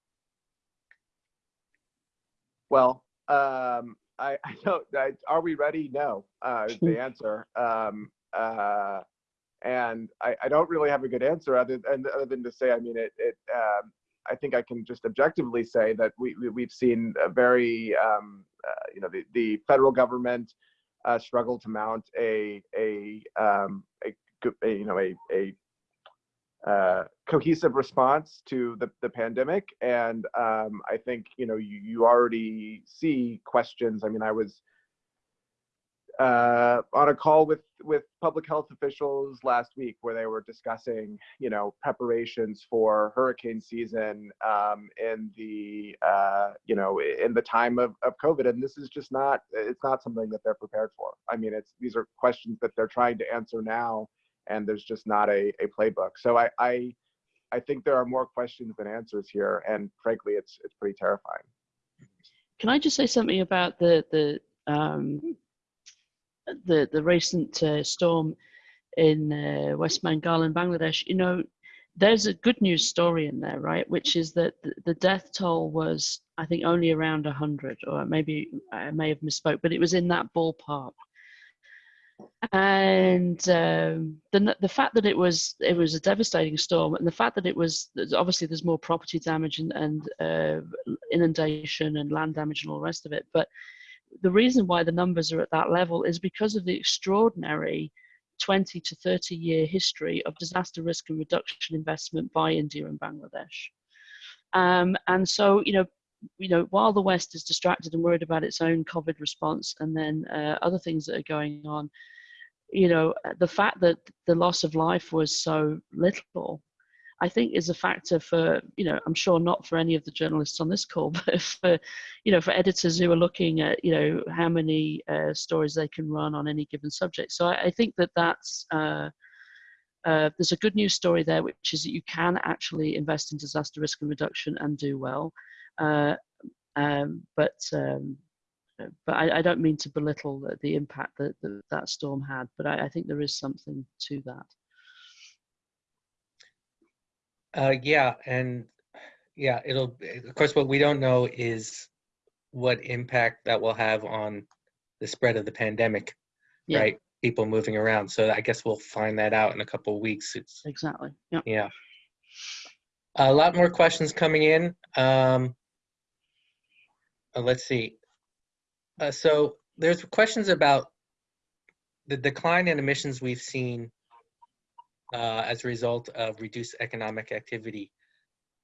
Well, um, I, I don't. I, are we ready? No, uh, is the answer. Um, uh, and I, I don't really have a good answer other than other than to say, I mean, it. it um, I think I can just objectively say that we, we we've seen a very, um, uh, you know, the, the federal government uh, struggle to mount a a, um, a, a you know a a uh, cohesive response to the, the pandemic. And um, I think, you know, you, you already see questions. I mean, I was uh, on a call with, with public health officials last week where they were discussing, you know, preparations for hurricane season um, in the, uh, you know, in the time of, of COVID. And this is just not, it's not something that they're prepared for. I mean, it's, these are questions that they're trying to answer now and there's just not a, a playbook. So I, I I think there are more questions than answers here, and frankly, it's it's pretty terrifying. Can I just say something about the the um, the the recent uh, storm in uh, West Bengal and Bangladesh? You know, there's a good news story in there, right? Which is that the, the death toll was, I think, only around hundred, or maybe I may have misspoke, but it was in that ballpark and um, the the fact that it was it was a devastating storm, and the fact that it was obviously there's more property damage and, and uh, inundation and land damage and all the rest of it, but the reason why the numbers are at that level is because of the extraordinary 20 to 30 year history of disaster risk and reduction investment by India and Bangladesh. Um, and so, you know, you know, while the West is distracted and worried about its own COVID response and then uh, other things that are going on, you know, the fact that the loss of life was so little, I think is a factor for, you know, I'm sure not for any of the journalists on this call, but for, you know, for editors who are looking at, you know, how many uh, stories they can run on any given subject. So I, I think that that's, uh, uh, there's a good news story there, which is that you can actually invest in disaster risk and reduction and do well. Uh, um, but um, but I, I, don't mean to belittle the, the impact that, that, that storm had, but I, I, think there is something to that. Uh, yeah, and yeah, it'll, of course, what we don't know is what impact that will have on the spread of the pandemic, yeah. right? People moving around. So I guess we'll find that out in a couple of weeks. It's exactly. Yeah. Yeah. A lot more questions coming in. Um, uh, let's see. Uh, so there's questions about the decline in emissions we've seen uh, as a result of reduced economic activity.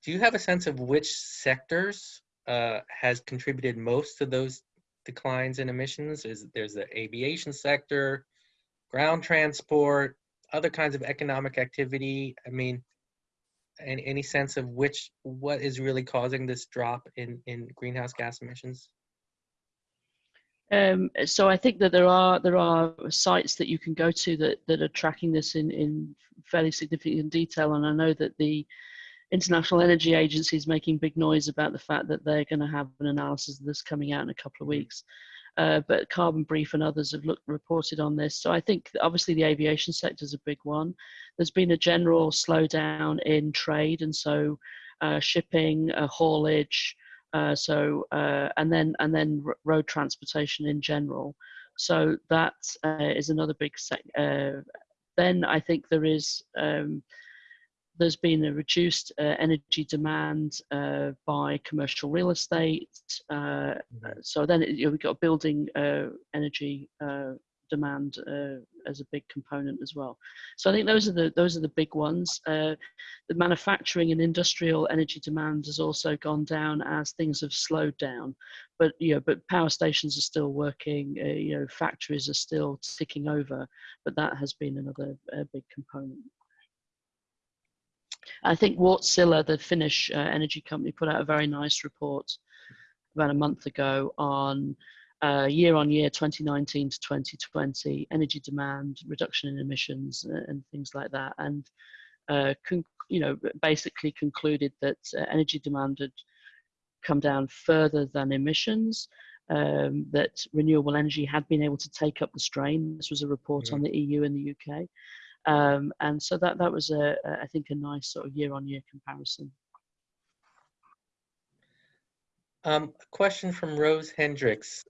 Do you have a sense of which sectors uh, has contributed most to those declines in emissions? Is there's the aviation sector, ground transport, other kinds of economic activity? I mean, any, any sense of which what is really causing this drop in in greenhouse gas emissions? Um, so I think that there are there are sites that you can go to that that are tracking this in in fairly significant detail, and I know that the International Energy Agency is making big noise about the fact that they're going to have an analysis of this coming out in a couple of weeks. Uh, but Carbon Brief and others have looked reported on this. So I think obviously the aviation sector is a big one. There's been a general slowdown in trade, and so uh, shipping, uh, haulage, uh, so uh, and then and then road transportation in general. So that uh, is another big. Sector. then I think there is. Um, there's been a reduced uh, energy demand uh, by commercial real estate. Uh, mm-hmm. so then you know, we've got building uh, energy uh, demand uh, as a big component as well. So I think those are the those are the big ones. the manufacturing and industrial energy demand has also gone down as things have slowed down. But you know, but power stations are still working. you know, factories are still ticking over. But that has been another big component. I think Wärtsilä, the Finnish uh, energy company, put out a very nice report about a month ago on uh, year on year 2019 to 2020 energy demand reduction in emissions uh, and things like that. And uh, you know basically concluded that uh, energy demand had come down further than emissions um, that renewable energy had been able to take up the strain. This was a report mm -hmm. on the EU and the UK um, and so that that was a, a I think a nice sort of year on year comparison um, a question from Rose Hendricks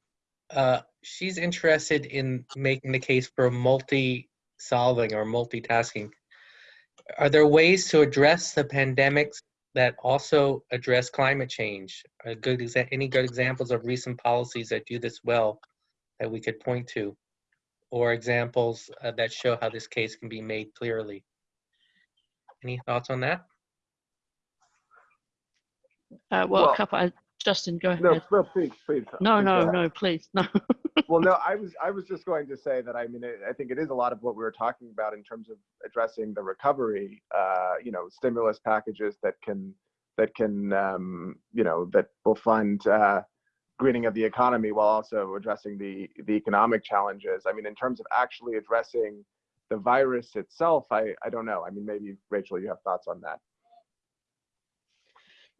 uh, she's interested in making the case for multi-solving or multitasking. Are there ways to address the pandemics that also address climate change? Are good any good examples of recent policies that do this well that we could point to? Or examples uh, that show how this case can be made clearly? Any thoughts on that? Uh, well, well, a couple. I, Justin, go ahead. No, no please, please. No, please no, no, please, no. well, no, I was, I was just going to say that I mean, I think it is a lot of what we were talking about in terms of addressing the recovery. Uh, you know, stimulus packages that can, that can, um, you know, that will fund uh, greening of the economy while also addressing the the economic challenges. I mean, in terms of actually addressing the virus itself, I, I don't know. I mean, maybe Rachel, you have thoughts on that.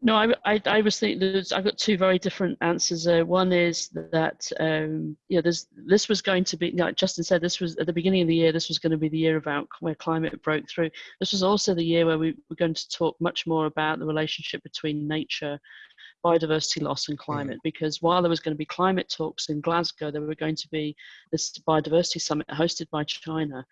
No, I, I, I was thinking I've got two very different answers. Uh, one is that, um, you know, there's, this was going to be, like Justin said, this was at the beginning of the year, this was going to be the year about where climate broke through. This was also the year where we were going to talk much more about the relationship between nature, biodiversity loss and mm. climate, mm. because while there was going to be climate talks in Glasgow, there were going to be this biodiversity summit hosted by China.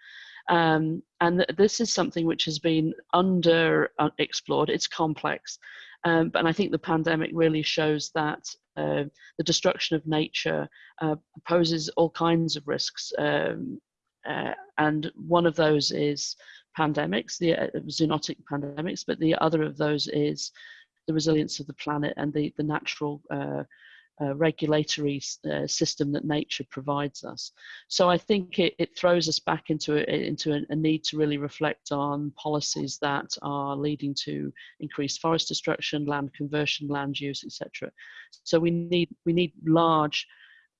Um, and th this is something which has been under uh, explored. It's complex. Um, but I think the pandemic really shows that uh, the destruction of nature uh, poses all kinds of risks. Um, uh, and one of those is pandemics, the uh, zoonotic pandemics, but the other of those is the resilience of the planet and the, the natural uh, uh, regulatory uh, system that nature provides us. So I think it, it throws us back into, a, into a, a, need to really reflect on policies that are leading to increased forest destruction, land conversion, land use, etc. So we need, we need large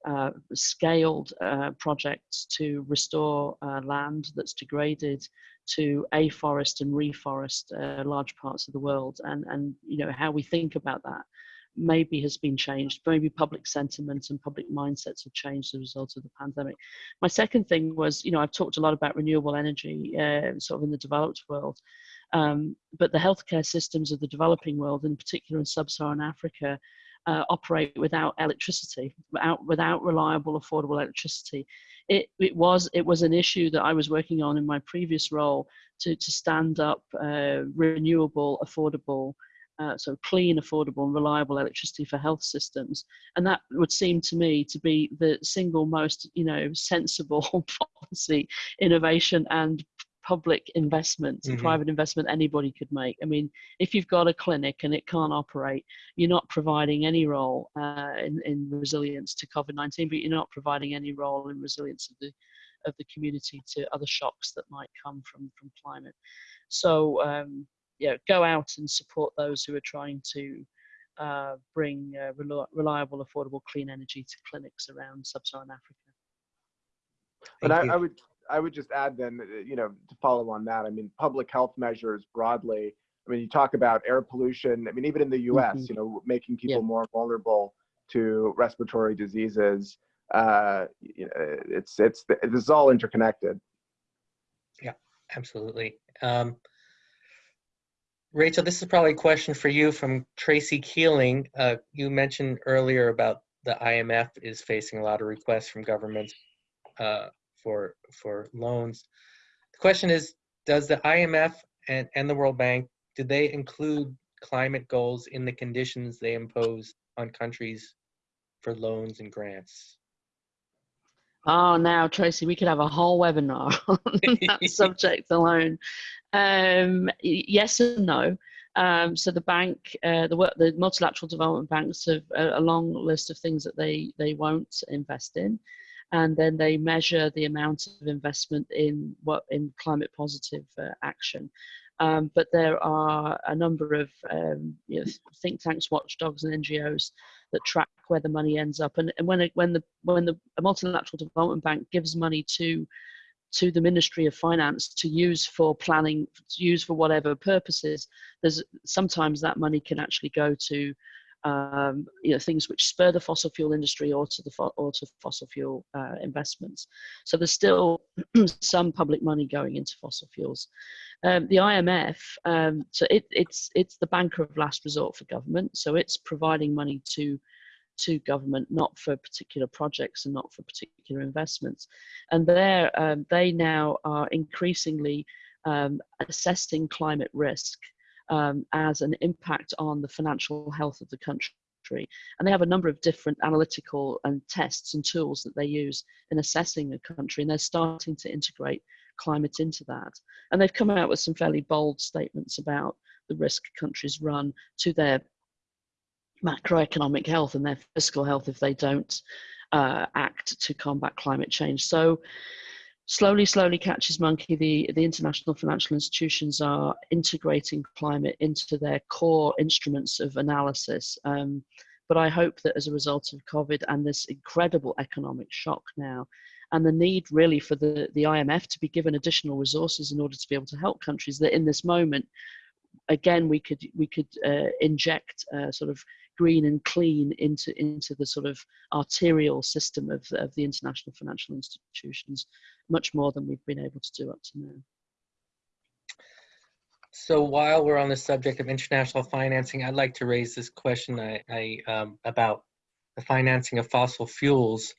uh, scaled uh, projects to restore uh, land that's degraded to afforest and reforest uh, large parts of the world and and you know how we think about that maybe has been changed. Maybe public sentiment and public mindsets have changed as a result of the pandemic. My second thing was, you know, I've talked a lot about renewable energy, uh, sort of in the developed world, um, but the healthcare systems of the developing world, in particular in sub-Saharan Africa, uh, operate without electricity, without, without reliable, affordable electricity. It, it, was, it was an issue that I was working on in my previous role to, to stand up uh, renewable, affordable uh, so clean, affordable and reliable electricity for health systems. And that would seem to me to be the single most, you know, sensible policy, innovation and public investment, mm -hmm. private investment anybody could make. I mean, if you've got a clinic and it can't operate, you're not providing any role uh, in, in resilience to COVID-19, but you're not providing any role in resilience of the of the community to other shocks that might come from from climate. So um, you know, go out and support those who are trying to uh, bring uh, reliable, affordable, clean energy to clinics around sub-Saharan Africa. But I, I, would I would just add then, uh, you know, to follow on that. I mean, public health measures broadly. I mean, you talk about air pollution. I mean, even in the U.S., mm -hmm. you know, making people yeah. more vulnerable to respiratory diseases. Uh, you know, it's it's this is all interconnected. Yeah, absolutely. Um, Rachel, this is probably a question for you from Tracy Keeling. Uh, you mentioned earlier about the IMF is facing a lot of requests from governments uh, for for loans. The question is, does the IMF and, and the World Bank, do they include climate goals in the conditions they impose on countries for loans and grants? Oh, now Tracy, we could have a whole webinar on that subject alone. Um, yes and no. Um, so the bank, uh, the, the multilateral development banks have a, a, long list of things that they, they won't invest in. And then they measure the amount of investment in what in climate positive uh, action. Um, but there are a number of um, you know, think tanks, watchdogs, and NGOs that track where the money ends up. And, and when it, when the when the multilateral development bank gives money to to the Ministry of Finance to use for planning, to use for whatever purposes, there's sometimes that money can actually go to um, you know things which spur the fossil fuel industry or to the or to fossil fuel uh, investments. So there's still some public money going into fossil fuels. Um, the IMF, um, so it, it's it's the banker of last resort for government. So it's providing money to to government, not for particular projects and not for particular investments. And there, um, they now are increasingly um, assessing climate risk um, as an impact on the financial health of the country. And they have a number of different analytical and tests and tools that they use in assessing a country, and they're starting to integrate climate into that. And they've come out with some fairly bold statements about the risk countries run to their macroeconomic health and their fiscal health if they don't uh, act to combat climate change. So slowly, slowly catches monkey. The, the international financial institutions are integrating climate into their core instruments of analysis. Um, but I hope that as a result of COVID and this incredible economic shock now, and the need really for the, the IMF to be given additional resources in order to be able to help countries that in this moment, again, we could, we could uh, inject uh, sort of green and clean into, into the sort of arterial system of, of the international financial institutions, much more than we've been able to do up to now. So while we're on the subject of international financing, I'd like to raise this question I, I um, about the financing of fossil fuels.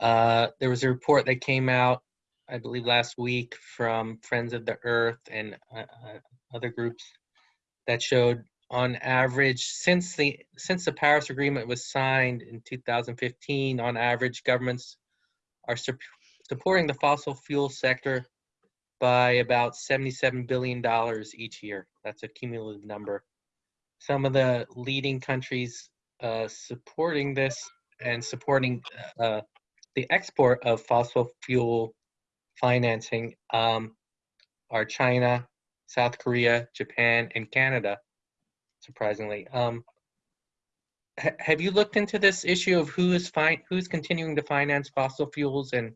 Uh, there was a report that came out, I believe last week, from Friends of the Earth and uh, uh other groups that showed on average since the since the Paris Agreement was signed in 2015 on average governments are su supporting the fossil fuel sector by about 77 billion dollars each year. That's a cumulative number. Some of the leading countries uh, supporting this and supporting uh, the export of fossil fuel financing um, are China, South Korea, Japan, and Canada surprisingly. Um, ha have you looked into this issue of who is fine, who's continuing to finance fossil fuels, and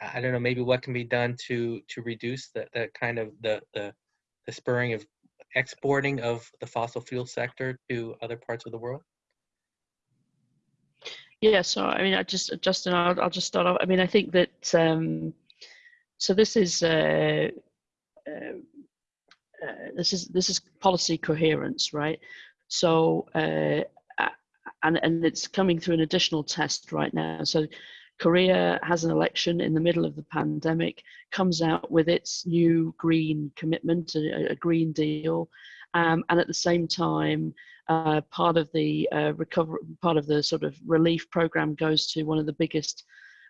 I don't know, maybe what can be done to to reduce the, the kind of the, the the spurring of exporting of the fossil fuel sector to other parts of the world? Yeah, so I mean, I just Justin, I'll, I'll just start off. I mean, I think that um, so this is uh, uh, uh, this is this is policy coherence, right? So uh, and and it's coming through an additional test right now. So Korea has an election in the middle of the pandemic, comes out with its new green commitment, a, a green deal, um, and at the same time, uh, part of the uh, recovery, part of the sort of relief program goes to one of the biggest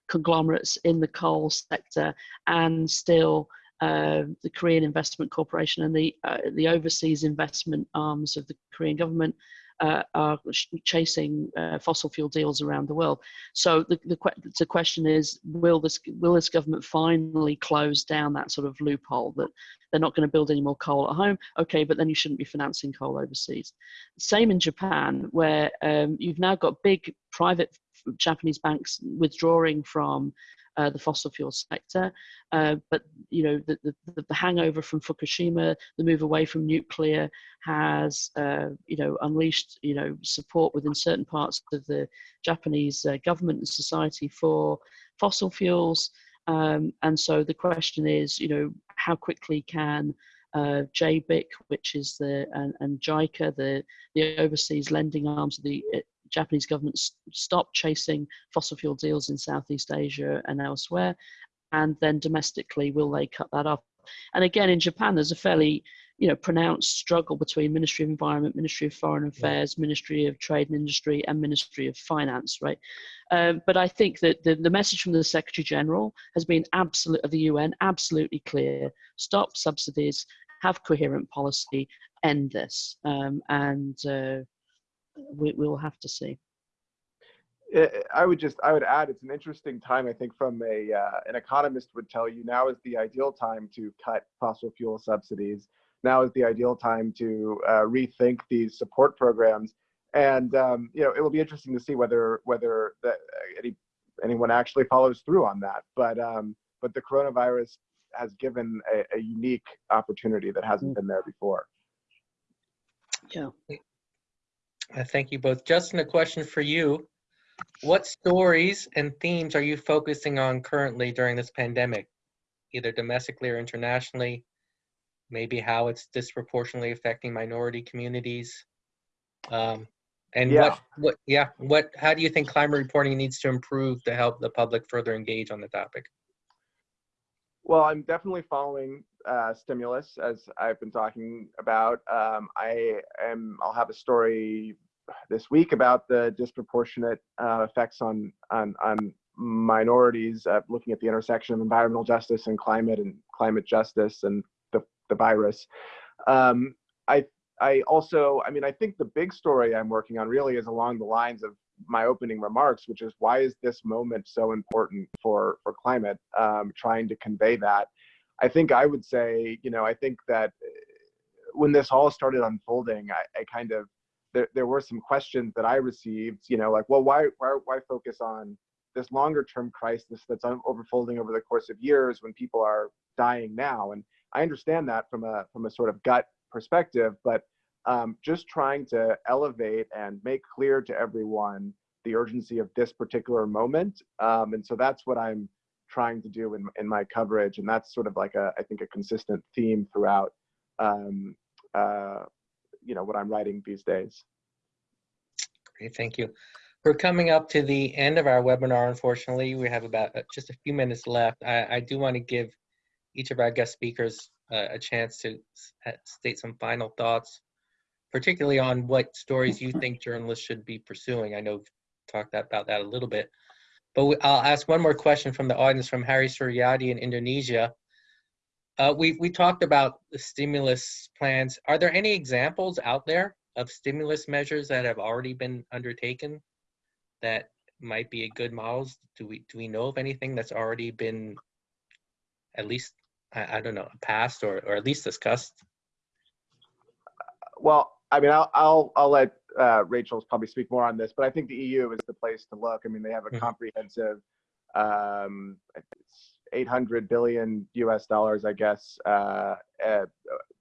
conglomerates in the coal sector, and still uh, the Korean Investment Corporation and the uh, the overseas investment arms of the Korean government uh, are chasing uh, fossil fuel deals around the world. So the, the, the question is, will this will this government finally close down that sort of loophole that they're not going to build any more coal at home? Okay, but then you shouldn't be financing coal overseas. Same in Japan, where um, you've now got big private Japanese banks withdrawing from uh, the fossil fuel sector. Uh, but you know the, the, the, hangover from Fukushima, the move away from nuclear, has uh, you know unleashed you know support within certain parts of the Japanese uh, government and society for fossil fuels. Um, and so the question is, you know, how quickly can uh, JBIC, which is the and, and JICA, the the overseas lending arms of the Japanese government stop chasing fossil fuel deals in Southeast Asia and elsewhere? And then domestically, will they cut that off? And again, in Japan, there's a fairly you know, pronounced struggle between Ministry of Environment, Ministry of Foreign Affairs, yeah. Ministry of Trade and Industry, and Ministry of Finance, right? Um, but I think that the, the message from the Secretary General has been absolute of the UN absolutely clear: stop subsidies, have coherent policy, end this, um, and uh, we, we will have to see. I I would just, I would add, it's an interesting time. I think from a uh, an economist would tell you now is the ideal time to cut fossil fuel subsidies. Now is the ideal time to uh, rethink these support programs. And um, you know, it will be interesting to see whether whether the, any anyone actually follows through on that. But um, but the coronavirus has given a, a unique opportunity that hasn't been there before. Yeah. Uh, Thank you both. Justin, a question for you. What stories and themes are you focusing on currently during this pandemic, either domestically or internationally? Maybe how it's disproportionately affecting minority communities? Um, and Yeah. what, what, yeah, what, how do you think climate reporting needs to improve to help the public further engage on the topic? Well, I'm definitely following uh, stimulus as I've been talking about. Um, I am. I'll have a story this week about the disproportionate uh, effects on on on minorities, uh, looking at the intersection of environmental justice and climate and climate justice and the the virus. Um, I I also. I mean, I think the big story I'm working on really is along the lines of my opening remarks, which is why is this moment so important for for climate? Um, trying to convey that. I think I would say, you know, I think that uh, when this all started unfolding, I, I kind of there there were some questions that I received, you know, like, well, why why why focus on this longer term crisis that's unfolding over the course of years when people are dying now? And I understand that from a from a sort of gut perspective, but um, just trying to elevate and make clear to everyone the urgency of this particular moment. Um, and so that's what I'm trying to do in, in my coverage. And that's sort of like a, I think a consistent theme throughout, um, uh, you know, what I'm writing these days. Great, thank you. We're coming up to the end of our webinar, unfortunately. We have about uh, just a few minutes left. I, I do want to give each of our guest speakers uh, a chance to uh, state some final thoughts, particularly on what stories you think journalists should be pursuing. I know we've talked about that a little bit. But we- I'll ask one more question from the audience from Harry Suryadi in Indonesia. Uh, we, we talked about the stimulus plans. Are there any examples out there of stimulus measures that have already been undertaken that might be a good models? Do we do we know of anything that's already been at least I, I don't know passed or or at least discussed? Well, I mean, I'll I'll, I'll let uh, Rachel probably speak more on this, but I think the EU is the place to look. I mean, they have a Mhm. comprehensive, um, it's 800 billion U.S. dollars, I guess, uh, uh,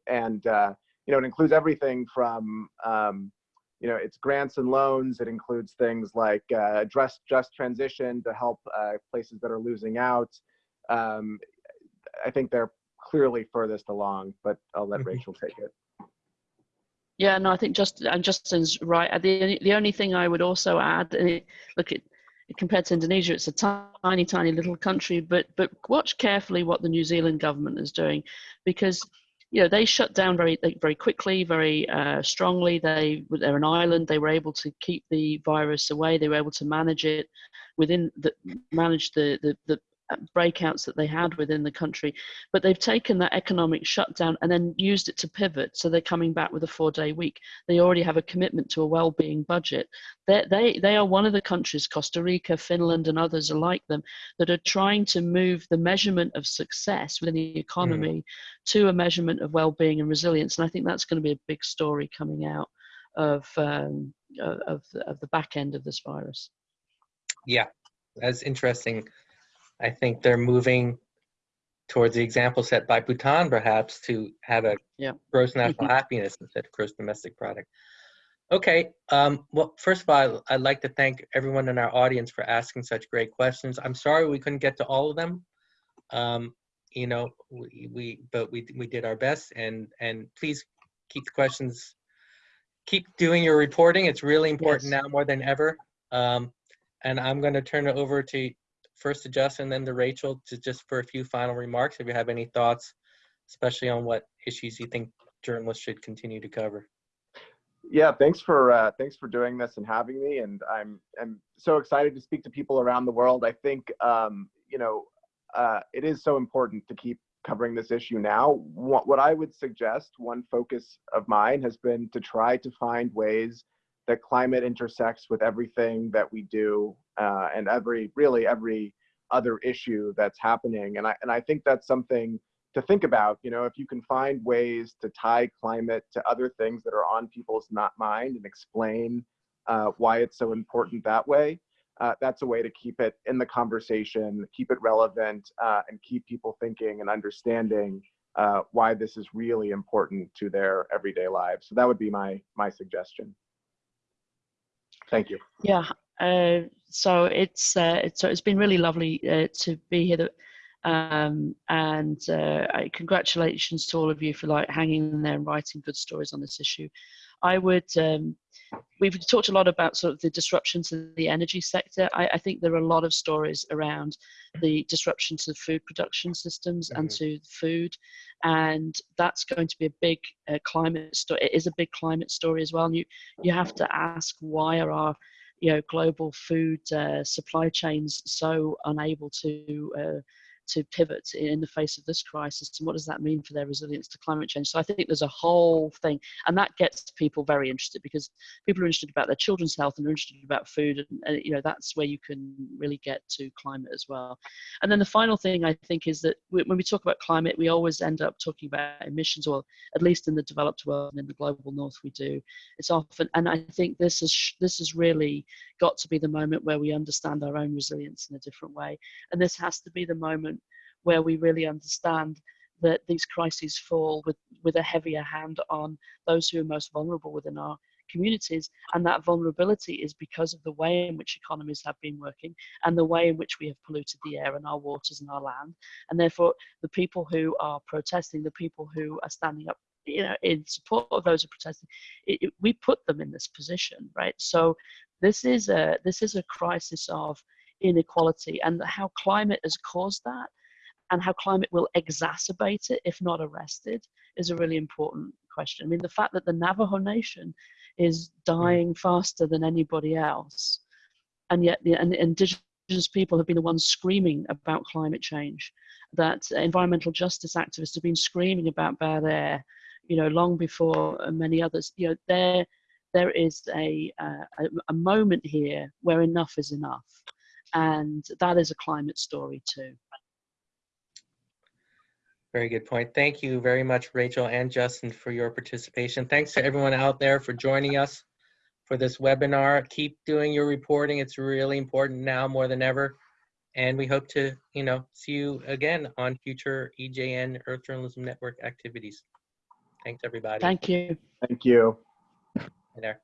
and uh, you know, it includes everything from um, you know, it's grants and loans. It includes things like uh, just just transition to help uh, places that are losing out. Um, I think they're clearly furthest along, but I'll let Mhm. Rachel take it. Yeah, no, I think just and Justin's right. Uh, The only- the only thing I would also add, and it, look, compared to Indonesia, it's a tiny, tiny little country, but but watch carefully what the New Zealand government is doing, because you know they shut down very very quickly, very uh, strongly. They they're an island. They were able to keep the virus away. They were able to manage it within the manage the the, the breakouts that they had within the country but they've taken that economic shutdown and then used it to pivot so they're coming back with a four day week. They already have a commitment to a well-being budget. They they they are one of the countries costa rica finland and others are like them that are trying to move the measurement of success within the economy to a measurement of well-being and resilience and i think that's going to be a big story coming out of um, of, of the, of the back end of this virus. Yeah, that's interesting. I think they're moving towards the example set by Bhutan, perhaps, to have a Yeah. gross national happiness instead of gross domestic product. Okay. Um, well, first of all, I'd like to thank everyone in our audience for asking such great questions. I'm sorry we couldn't get to all of them. Um, you know, we, we but we we did our best, and and please keep the questions. Keep doing your reporting. It's really important Yes. now more than ever. Um, and I'm going to turn it over to first to Justin, then to Rachel, to just for a few final remarks. If you have any thoughts, especially on what issues you think journalists should continue to cover. Yeah, thanks for uh, thanks for doing this and having me. And I'm I'm so excited to speak to people around the world. I think um, you know uh, it is so important to keep covering this issue now. What what I would suggest, one focus of mine has been to try to find ways that climate intersects with everything that we do uh, and every really every other issue that's happening. And I and I think that's something to think about. You know, if you can find ways to tie climate to other things that are on people's not mind and explain uh, why it's so important that way, uh, that's a way to keep it in the conversation, keep it relevant, uh, and keep people thinking and understanding uh, why this is really important to their everyday lives. So that would be my my suggestion. Thank you. Yeah. Uh, so it's uh, it's so it's been really lovely uh, to be here. That, um, and uh, congratulations to all of you for like hanging in there and writing good stories on this issue. I would. Um, we've talked a lot about sort of the disruptions in the energy sector. I, I, think there are a lot of stories around the disruption to food production systems mm-hmm. and to food, and that's going to be a big uh, climate story. It is a big climate story as well. And you you have to ask why are our you know global food uh, supply chains so unable to uh, to pivot in the face of this crisis and what does that mean for their resilience to climate change? So i think there's a whole thing and that gets people very interested because people are interested about their children's health and are interested about food and, and you know that's where you can really get to climate as well. And then the final thing i think is that when we talk about climate we always end up talking about emissions or at least in the developed world and in the global north we do. It's often and i think this is this has really got to be the moment where we understand our own resilience in a different way. And this has to be the moment where we really understand that these crises fall with, with a heavier hand on those who are most vulnerable within our communities. And that vulnerability is because of the way in which economies have been working and the way in which we have polluted the air and our waters and our land. And therefore, the people who are protesting, the people who are standing up you know in support of those who are protesting it, it, we put them in this position right so this is a this is a crisis of inequality and how climate has caused that and how climate will exacerbate it if not arrested is a really important question. I mean, the fact that the Navajo Nation is mm. dying faster than anybody else, and yet the and indigenous people have been the ones screaming about climate change, that environmental justice activists have been screaming about bad air, you know, long before many others. You know, there there is a, uh, a, a moment here where enough is enough, and that is a climate story too. Very good point. Thank you very much, Rachel and Justin, for your participation. Thanks to everyone out there for joining us for this webinar. Keep doing your reporting. It's really important now more than ever. And we hope to, you know, see you again on future EJN Earth Journalism Network activities. Thanks, everybody. Thank you. Thank you. Hi there.